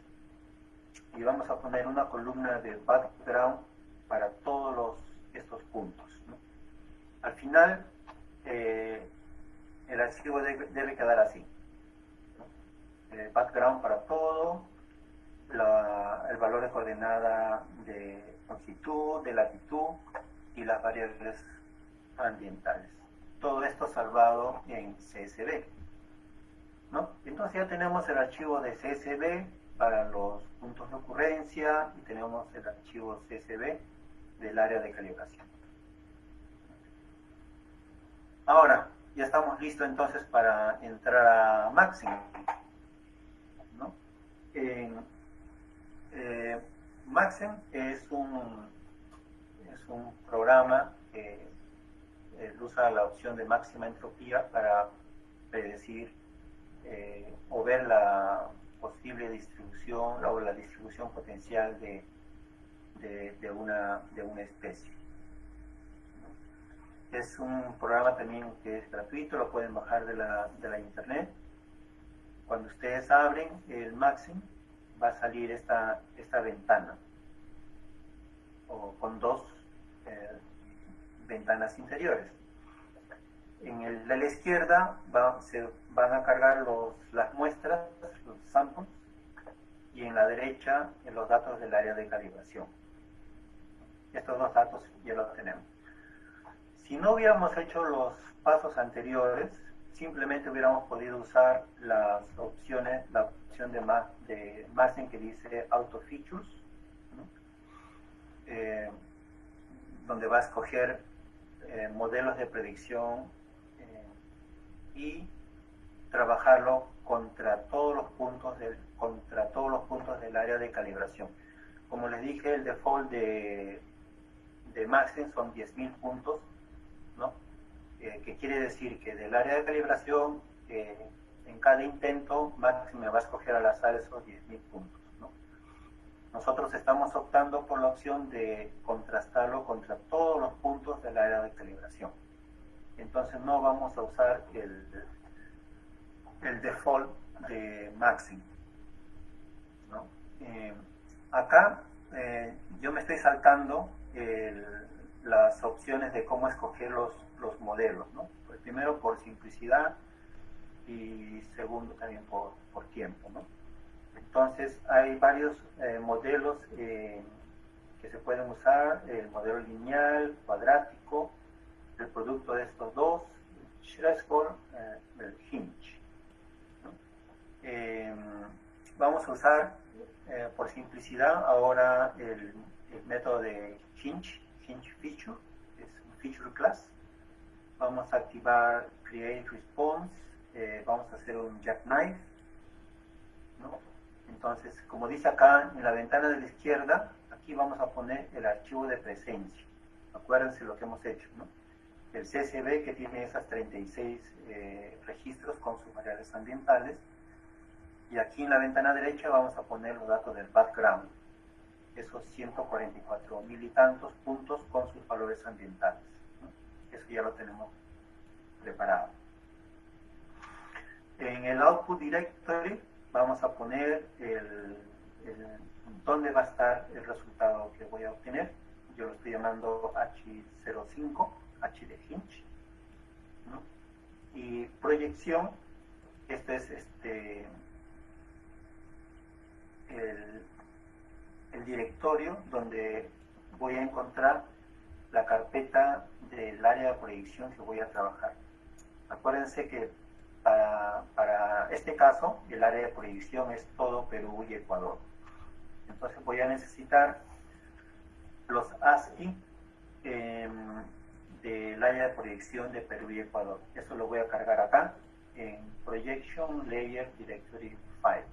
Y vamos a poner una columna de background para todos los, estos puntos. Al final, eh, el archivo debe, quedar así. El background para todo, el valor de coordenada de longitud, de latitud y las variables ambientales. Todo esto salvado en CSV. Entonces ya tenemos el archivo de CSV para los puntos de ocurrencia y tenemos el archivo CSV del área de calibración. Ahora, ya estamos listos entonces para entrar a Maxim. ¿no? Eh, Maxim es un, es un programa que usa la opción de máxima entropía para predecir eh, o ver la posible distribución o la distribución potencial de, de, una, de una especie. Es un programa también que es gratuito, lo pueden bajar de la, de la internet. Cuando ustedes abren el Maxim, va a salir esta, esta ventana con dos eh, ventanas interiores. En el de la izquierda se van a cargar los, las muestras, los samples, y en la derecha los datos del área de calibración. Estos dos datos ya los tenemos. Si no hubiéramos hecho los pasos anteriores, simplemente hubiéramos podido usar las opciones, la opción de, de margen que dice Auto Features, eh, donde va a escoger eh, modelos de predicción eh, y trabajarlo contra todos los puntos del contra todos los puntos del área de calibración. Como les dije, el default de, de Maxim son 10.000 puntos. Que quiere decir que del área de calibración, en cada intento, Maxim me va a escoger al azar esos 10.000 puntos. Nosotros estamos optando por la opción de contrastarlo contra todos los puntos del área de calibración. Entonces no vamos a usar el, el default de Maxim. Eh, acá eh, yo me estoy saltando las opciones de cómo escoger los, los modelos. ¿no? Pues primero por simplicidad y segundo también por, por tiempo. ¿no? Entonces hay varios eh, modelos eh, que se pueden usar, el modelo lineal, cuadrático, el producto de estos dos, Schrescore, eh, el Hinge. vamos a usar, por simplicidad, ahora el, método de Hinge, Hinge Feature, es un Feature Class. Vamos a activar Create Response, vamos a hacer un Jackknife, ¿no? Entonces, como dice acá en la ventana de la izquierda, aquí vamos a poner el archivo de presencia. Acuérdense lo que hemos hecho, ¿no? El CSV que tiene esas 36 eh, registros con sus variables ambientales. Y aquí en la ventana derecha vamos a poner los datos del background. Esos 144 mil y tantos puntos con sus valores ambientales. Eso ya lo tenemos preparado. En el output directory vamos a poner dónde va a estar el resultado que voy a obtener. Yo lo estoy llamando H05, H de Hinch. Y proyección, este es este el directorio donde voy a encontrar la carpeta del área de proyección que voy a trabajar. Acuérdense que para, este caso, el área de proyección es todo Perú y Ecuador. Entonces voy a necesitar los ASCII em, del área de proyección de Perú y Ecuador. Eso lo voy a cargar acá en Projection Layer Directory File.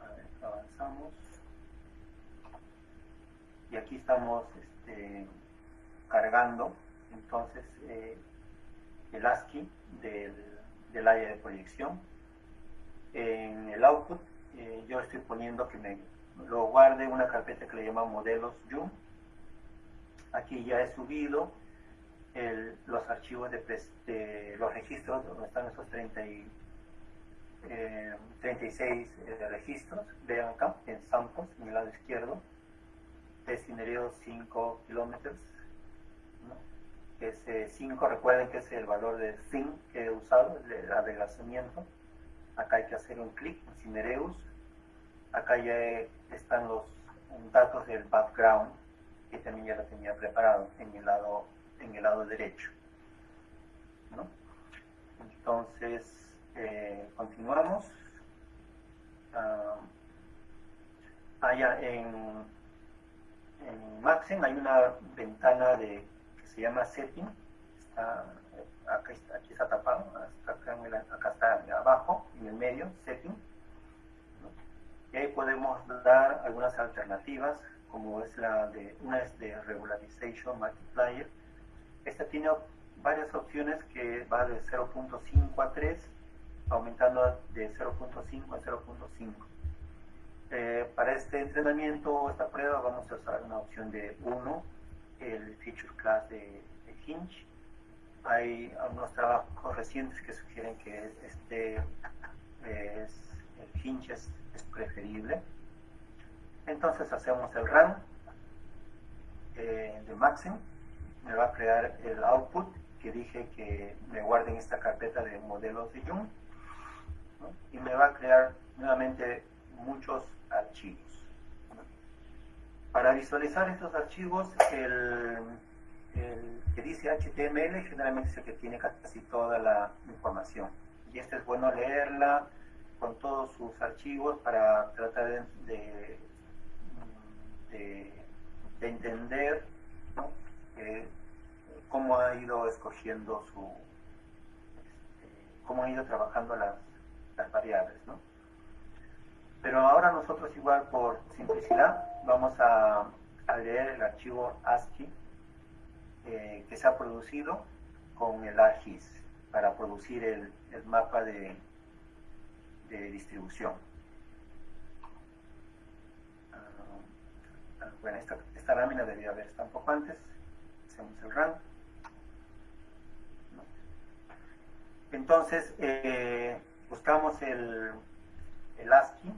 A ver, avanzamos. Y aquí estamos este, cargando entonces eh, el ASCII del, área de proyección. En el output eh, yo estoy poniendo que me lo guarde una carpeta que le llama modelos Yum. Aquí ya he subido los archivos de, de, los registros donde están esos 30 y, eh, 36 eh, registros. Vean acá en samples, en el lado izquierdo. Destinerio 5 kilómetros. ¿no? Ese 5, recuerden que es el valor de zinc que he usado, el adelgazamiento. Acá hay que hacer un clic en Cinereus. Acá ya están los datos del background, que también ya lo tenía preparado en el lado, en el lado derecho. ¿no? Entonces, eh, continuamos. Allá en, en Maxim hay una ventana de, que se llama Setting. Está, acá aquí está tapado, acá, está abajo, en el medio, Setting. Y ahí podemos dar algunas alternativas, como es la de, una es de Regularization Multiplier. Esta tiene varias opciones que va de 0.5 a 3, aumentando de 0.5 a 0.5. Eh, para este entrenamiento, esta prueba, vamos a usar una opción de 1, el Feature Class de, de Hinge. Hay algunos trabajos recientes que sugieren que este es, Hinge es, es, preferible. Entonces hacemos el run eh, de Maxim, me va a crear el output que dije que me guarde en esta carpeta de modelos de Jung ¿no? y me va a crear nuevamente muchos archivos. Para visualizar estos archivos, el, que dice HTML generalmente es el que tiene casi toda la información. Y este es bueno leerla con todos sus archivos para tratar de, de, de, de entender cómo ha ido escogiendo su, este, cómo ha ido trabajando las, las variables, ¿no? Pero ahora nosotros igual por simplicidad vamos a, a leer el archivo ASCII eh, que se ha producido con el ARGIS para producir el, mapa de, distribución. Uh, bueno, esta, lámina debía haber estado un poco antes. Hacemos el run. Entonces, eh, buscamos el ASCII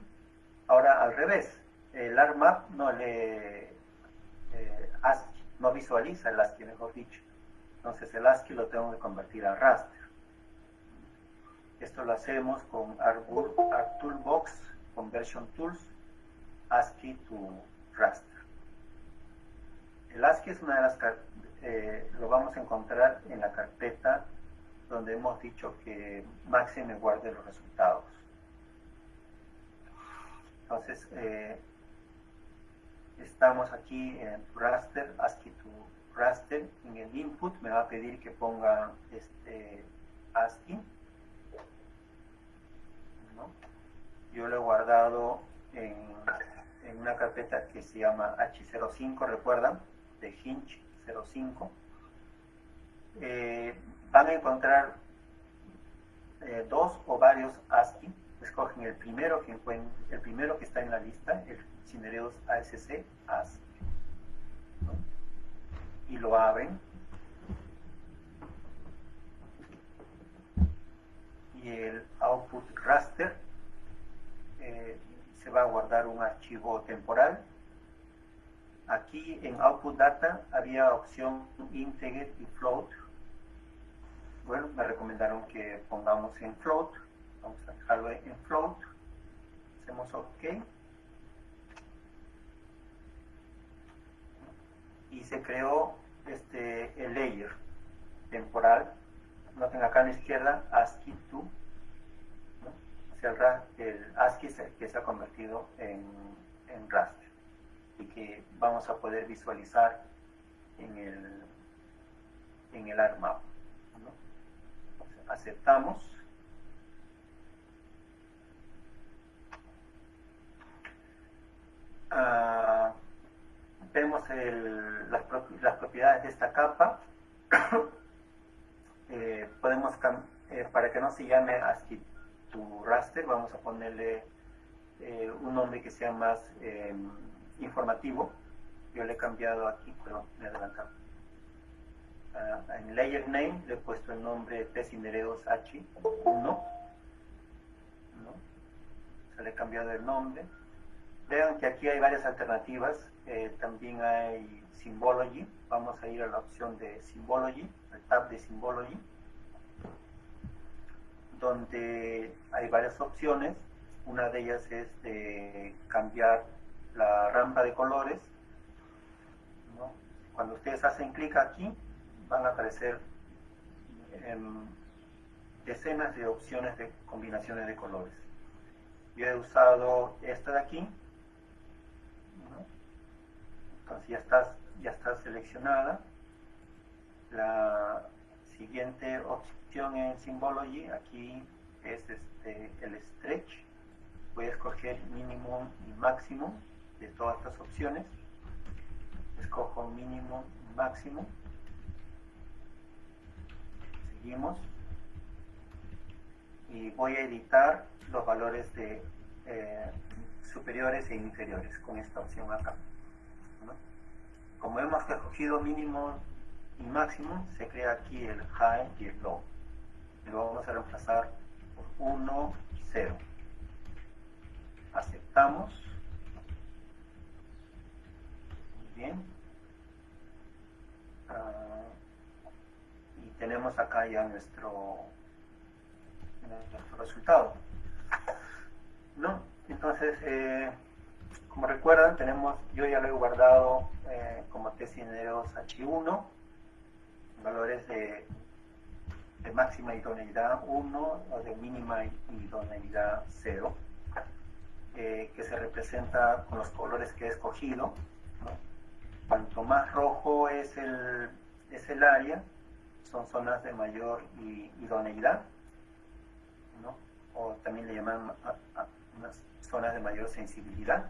Ahora al revés, el ARMAP no le eh, ASCII, no visualiza el ASCII, mejor dicho. Entonces el ASCII lo tengo que convertir a raster. Esto lo hacemos con ArtToolbox Conversion Tools, ASCII to raster. El ASCII es una de las eh, lo vamos a encontrar en la carpeta donde hemos dicho que Maxi me guarde los resultados. Entonces, eh, estamos aquí en raster, ASCII to raster. En el input me va a pedir que ponga este ASCII. Yo lo he guardado en, en, una carpeta que se llama H05, recuerdan, de Hinge 05. Eh, van a encontrar eh, dos o varios ASCII escogen el primero que el primero que está en la lista, el Cinereus ASC, ¿no? y lo abren. Y el output raster eh, se va a guardar un archivo temporal. Aquí en output data había opción integer y float. Bueno, me recomendaron que pongamos en float vamos a dejarlo en float hacemos ok y se creó este el layer temporal noten acá a la izquierda ASCII 2 ¿no? o sea, el, ASCII que se ha convertido en, en raster y que vamos a poder visualizar en el en el ARMAP ¿no? Aceptamos. Ah, vemos el, las, propiedades de esta capa. eh, podemos, eh, para que no se llame ASCII tu raster, vamos a ponerle eh, un nombre que sea más eh, informativo. Yo le he cambiado aquí, pero me he adelantado. Uh, en layer name le he puesto el nombre Tesinereos H1. ¿no? Le he cambiado el nombre. Vean que aquí hay varias alternativas. Eh, también hay Symbology. Vamos a ir a la opción de Symbology, el tab de Symbology, donde hay varias opciones. Una de ellas es de cambiar la rampa de colores. Cuando ustedes hacen clic aquí, van a aparecer em, decenas de opciones de combinaciones de colores. Yo he usado esta de aquí. Entonces ya está, ya está seleccionada. La siguiente opción en Symbology, aquí es este, el stretch. Voy a escoger mínimo y máximo de todas estas opciones. Escojo mínimo y máximo. Seguimos. Y voy a editar los valores de eh, superiores e inferiores con esta opción acá. Como hemos escogido mínimo y máximo, se crea aquí el high y el low. Y lo vamos a reemplazar por 1 y 0. Aceptamos. Muy bien. Uh, y tenemos acá ya nuestro, nuestro resultado. ¿No? Entonces, eh, como recuerdan, tenemos, yo ya lo he guardado eh, como tesineros H1, valores de, de, máxima idoneidad 1 o de mínima idoneidad 0, eh, que se representa con los colores que he escogido. Cuanto más rojo es el, es el área, son zonas de mayor idoneidad, o también le llaman zonas de mayor sensibilidad.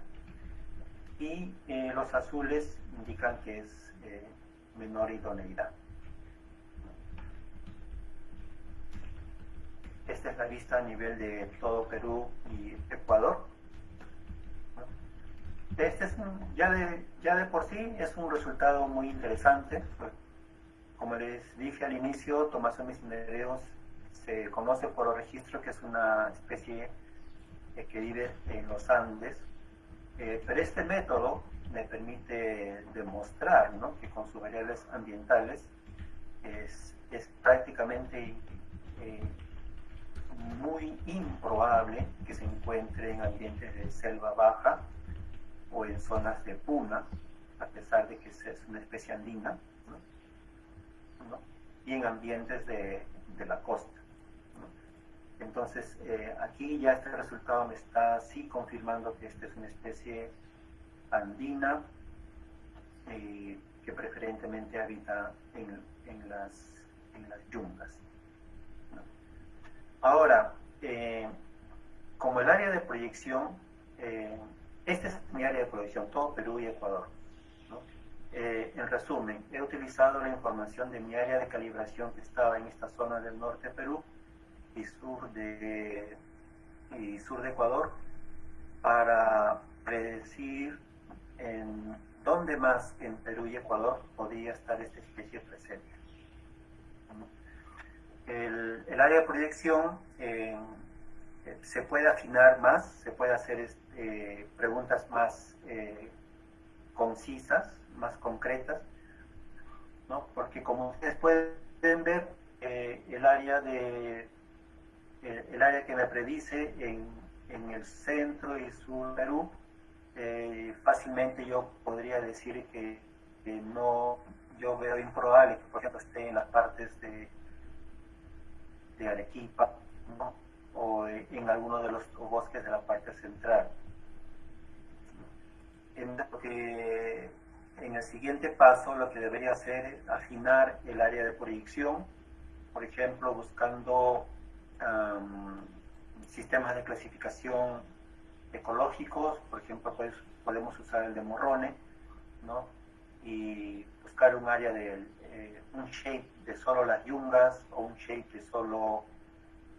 Y eh, los azules indican que es eh, menor idoneidad. Esta es la vista a nivel de todo Perú y Ecuador. Este es un, ya, de, ya de por sí es un resultado muy interesante. Como les dije al inicio, Tomasomis cinereos se conoce por el registro que es una especie que vive en los Andes, eh, pero este método me permite demostrar ¿no? que con sus variables ambientales es, es prácticamente eh, muy improbable que se encuentre en ambientes de selva baja o en zonas de puna, a pesar de que es una especie andina, ¿no? y en ambientes de, de la costa. Entonces, eh, aquí ya este resultado me está sí confirmando que esta es una especie andina eh, que preferentemente habita en, en, las, en las, yungas. Ahora, eh, como el área de proyección, esta es mi área de proyección, todo Perú y Ecuador. ¿no? en resumen, he utilizado la información de mi área de calibración que estaba en esta zona del norte de Perú, y sur de, y sur de Ecuador para predecir en dónde más en Perú y Ecuador podría estar esta especie presente. El, el área de proyección eh, se puede afinar más, se puede hacer eh, preguntas más eh, concisas, más concretas, ¿no? porque como ustedes pueden ver, el área de el área que me predice en, en, el centro y sur de Perú, eh, fácilmente yo podría decir que, que, no, yo veo improbable que por ejemplo esté en las partes de, de Arequipa ¿no? o en alguno de los bosques de la parte central. En, en el siguiente paso lo que debería hacer es afinar el área de proyección por ejemplo, buscando sistemas de clasificación ecológicos, por ejemplo, pues, podemos usar el de Morrone, ¿no? Y buscar un área de eh, un shape de solo las yungas o un shape de solo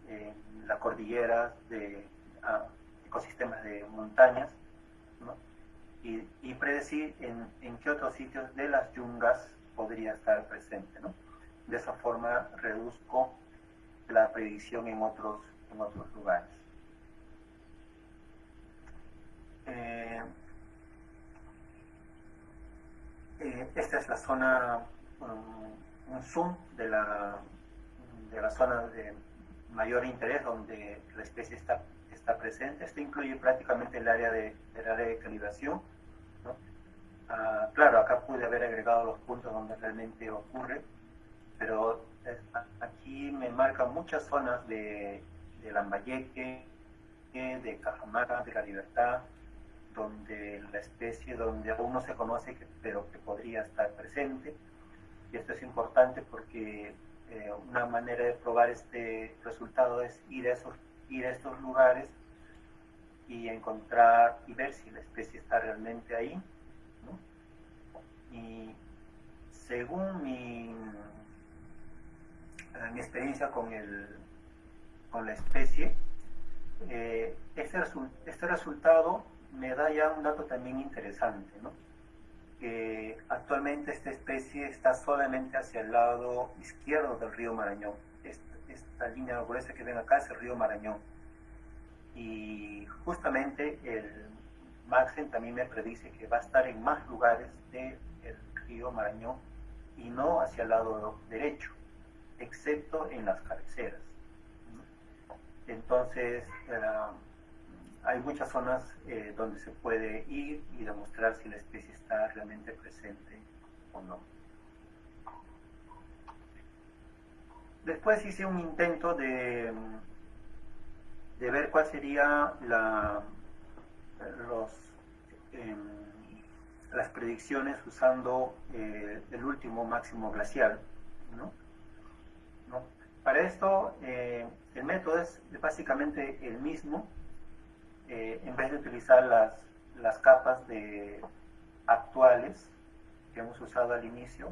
eh, la cordillera de ah, ecosistemas de montañas, ¿no? y, predecir en, en, qué otros sitios de las yungas podría estar presente. ¿no? De esa forma reduzco la predicción en otros, en otros lugares. Eh, eh, esta es la zona, um, un zoom de la, de la zona de mayor interés donde la especie está, está presente. Esto incluye prácticamente el área de, el área de calibración. Ah, claro, acá pude haber agregado los puntos donde realmente ocurre, pero aquí me marcan muchas zonas de, de Lambayeque, de Cajamarca, de La Libertad, donde la especie, donde aún no se conoce, pero que podría estar presente. Y esto es importante porque eh, una manera de probar este resultado es ir a, esos, estos lugares y encontrar y ver si la especie está realmente ahí. Y según mi, eh, mi experiencia con, el, con la especie, eh, este, este resultado me da ya un dato también interesante, ¿no? que actualmente esta especie está solamente hacia el lado izquierdo del río Marañón. Esta, línea gruesa que ven acá es el río Marañón. Y justamente el Maxen también me predice que va a estar en más lugares del río Marañón y no hacia el lado derecho, excepto en las cabeceras. Entonces, eh, hay muchas zonas eh, donde se puede ir y demostrar si la especie está realmente presente o no. Después hice un intento de, de ver cuál sería la, los, em, las predicciones usando eh, el último máximo glacial. ¿no? Para esto, eh, el método es básicamente el mismo, eh, en vez de utilizar las, las capas de actuales que hemos usado al inicio,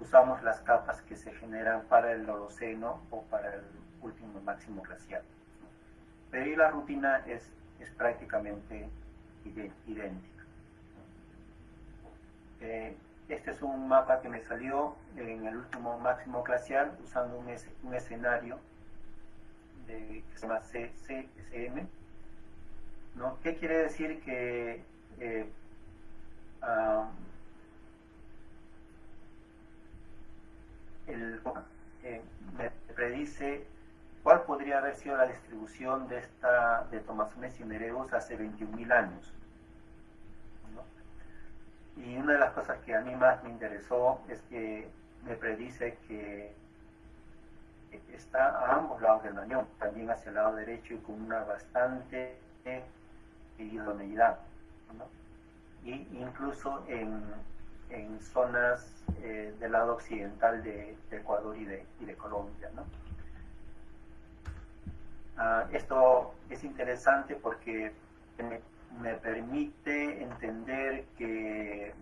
usamos las capas que se generan para el Holoceno o para el último máximo glacial. Pero la rutina es, es prácticamente idéntica. Eh, este es un mapa que me salió en el último máximo glacial usando un, escenario de, que se llama CCSM ¿no? ¿Qué quiere decir que eh, el, eh, me predice cuál podría haber sido la distribución de esta de Tomasones y Nereus hace 21.000 años? Y una de las cosas que a mí más me interesó es que me predice que está a ambos lados del dañón, también hacia el lado derecho y con una bastante idoneidad, y incluso en, en zonas eh, del lado occidental de, Ecuador y de, y de Colombia. ¿no? Ah, esto es interesante porque me, permite entender que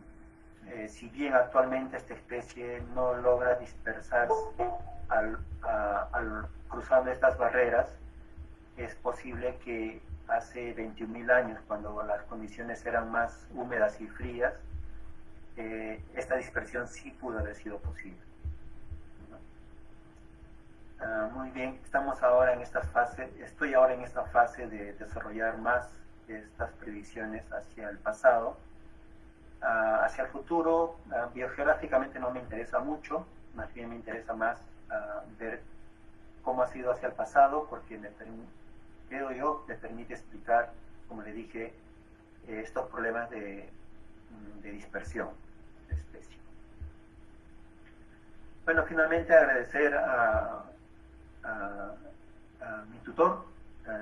eh, si bien actualmente esta especie no logra dispersarse al, al cruzando estas barreras, es posible que hace 21.000 años, cuando las condiciones eran más húmedas y frías, eh, esta dispersión sí pudo haber sido posible. Ah, muy bien, estamos ahora en esta fase, estoy ahora en esta fase de desarrollar más estas previsiones hacia el pasado. Ah, hacia el futuro, ah, biogeográficamente no me interesa mucho, más bien me interesa más ver cómo ha sido hacia el pasado, porque me creo yo, le permite explicar, como le dije, eh, estos problemas de, mm, de, dispersión de especie. Bueno, finalmente agradecer a, mi tutor,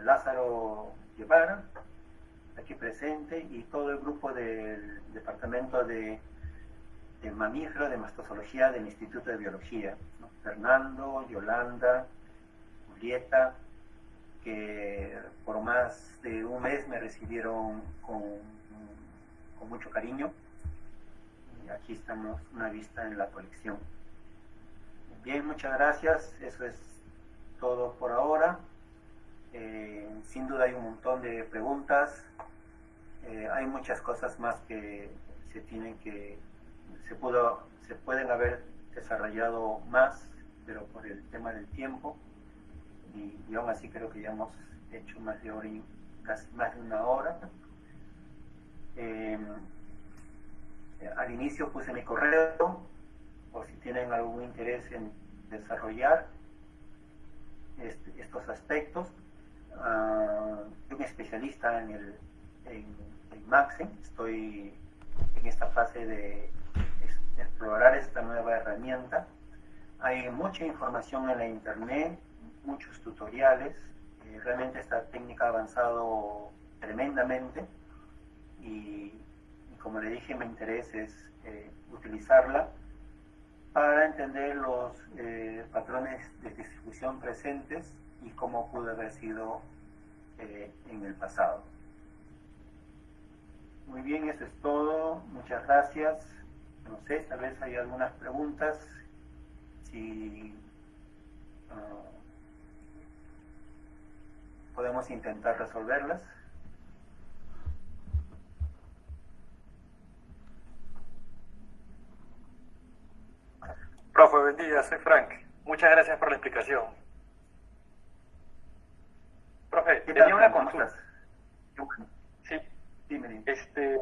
Lázaro Guevara, aquí presente, y todo el grupo del Departamento de de mamífero de mastozoología del Instituto de Biología. Fernando, Yolanda, Julieta, que por más de un mes me recibieron con, mucho cariño. Aquí estamos, una vista en la colección. Bien, muchas gracias. Eso es todo por ahora. Eh, sin duda hay un montón de preguntas. Eh, hay muchas cosas más que se tienen que, se, pudo, se pueden haber desarrollado más, pero por el tema del tiempo. Y, aún así creo que ya hemos hecho más de hora casi más de una hora. Em, al inicio puse mi correo, o si tienen algún interés en desarrollar este, estos aspectos. Uh, soy un especialista en el en estoy en esta fase de explorar esta nueva herramienta. Hay mucha información en la internet, muchos tutoriales, eh, realmente esta técnica ha avanzado tremendamente y, como le dije, mi interés es eh, utilizarla para entender los eh, patrones de distribución presentes y cómo pudo haber sido en el pasado. Muy bien, eso es todo. Muchas gracias. No sé, tal vez hay algunas preguntas. Si ah, podemos intentar resolverlas. Profe, buen día, soy Frank. Muchas gracias por la explicación. Profe, tenía una consulta. Este,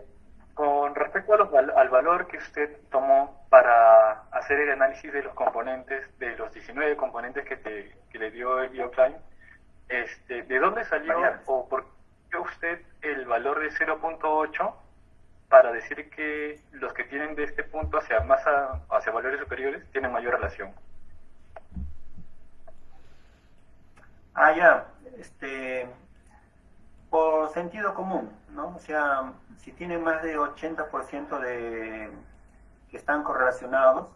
con respecto al valor que usted tomó para hacer el análisis de los componentes, de los 19 componentes que, te, que le dio el BioClimb, este, ¿de dónde salió o por qué usted el valor de 0.8 para decir que los que tienen de este punto hacia más hacia valores superiores tienen mayor relación. Ah, ya, este, por sentido común, ¿no? O sea, si tiene más de 80% de que están correlacionados,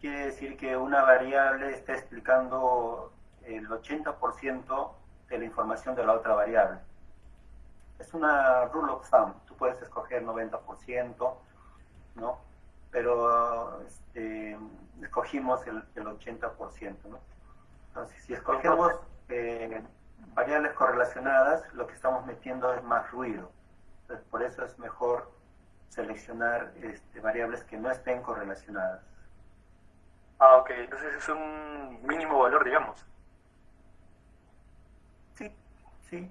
quiere decir que una variable está explicando el 80% de la información de la otra variable. Es una rule of thumb puedes escoger 90%, ¿no? Pero este, escogimos el, 80%, ¿no? Entonces, si escogemos eh, variables correlacionadas, lo que estamos metiendo es más ruido. Entonces, por eso es mejor seleccionar este, variables que no estén correlacionadas. Ah, ok. Entonces es un mínimo valor, digamos. Sí, sí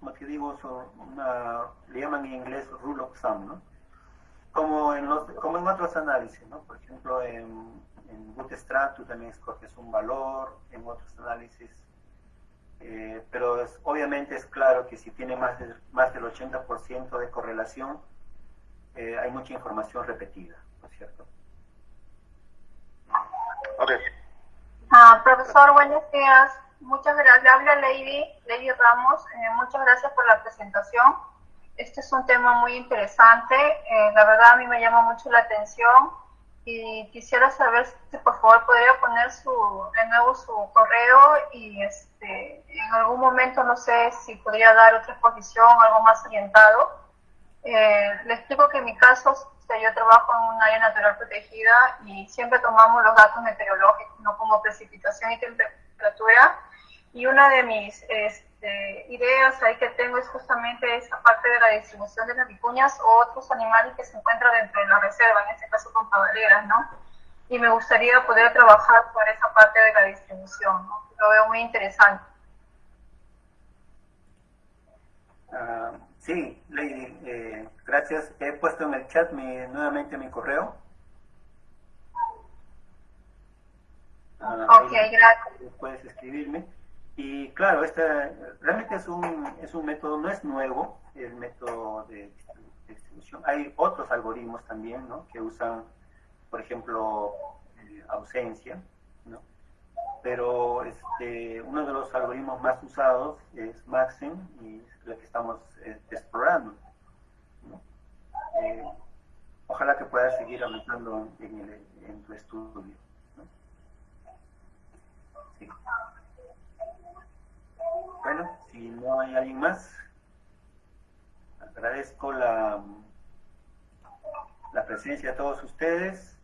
como te digo, son una, le llaman en inglés rule of thumb, ¿no? Como en, los, como en otros análisis, ¿no? Por ejemplo, en, en Bootstrap tú también escoges un valor, en otros análisis, eh, pero es, obviamente es claro que si tiene más, de, más del 80% de correlación, eh, hay mucha información repetida, ¿no es cierto? Ok. Ah, profesor, buenos días. Muchas gracias. Habla Lady, Lady Ramos. Eh, muchas gracias por la presentación. Este es un tema muy interesante. Eh, la verdad a mí me llama mucho la atención y quisiera saber si por favor podría poner su, de nuevo su correo y este, en algún momento no sé si podría dar otra exposición, algo más orientado. Eh, le explico que en mi caso yo trabajo en un área natural protegida y siempre tomamos los datos meteorológicos, no como precipitación y temperatura, y una de mis este, ideas ahí que tengo es justamente esa parte de la distribución de las vicuñas o otros animales que se encuentran dentro de la reserva, en este caso con cabaleras, ¿no? Y me gustaría poder trabajar por esa parte de la distribución, ¿no? Lo veo muy interesante. Uh, sí, Lady, eh, gracias. He puesto en el chat mi, nuevamente mi correo. Uh, ok, gracias. Puedes escribirme. Y claro, este realmente es un, es un método, no es nuevo, el método de distribución. Hay otros algoritmos también, ¿no? Que usan, por ejemplo, eh, ausencia, ¿no? Pero este, uno de los algoritmos más usados es Maxim y es lo que estamos eh, explorando. Eh, ojalá que puedas seguir avanzando en, el, en tu estudio. Bueno, si no hay alguien más, agradezco la, la presencia de todos ustedes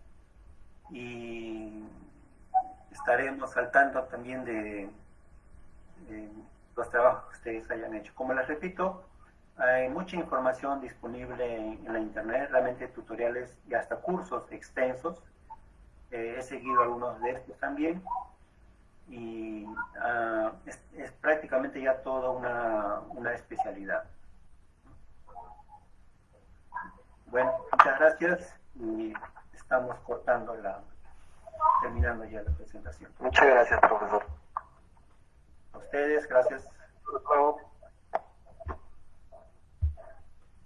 y estaremos al tanto también de, los trabajos que ustedes hayan hecho. Como les repito, hay mucha información disponible en, la internet, realmente tutoriales y hasta cursos extensos. Eh, he seguido algunos de estos también y ah, es, prácticamente ya toda una, una especialidad. Bueno, muchas gracias y estamos cortando la, terminando ya la presentación. Muchas gracias, profesor. A ustedes, gracias. Hasta luego.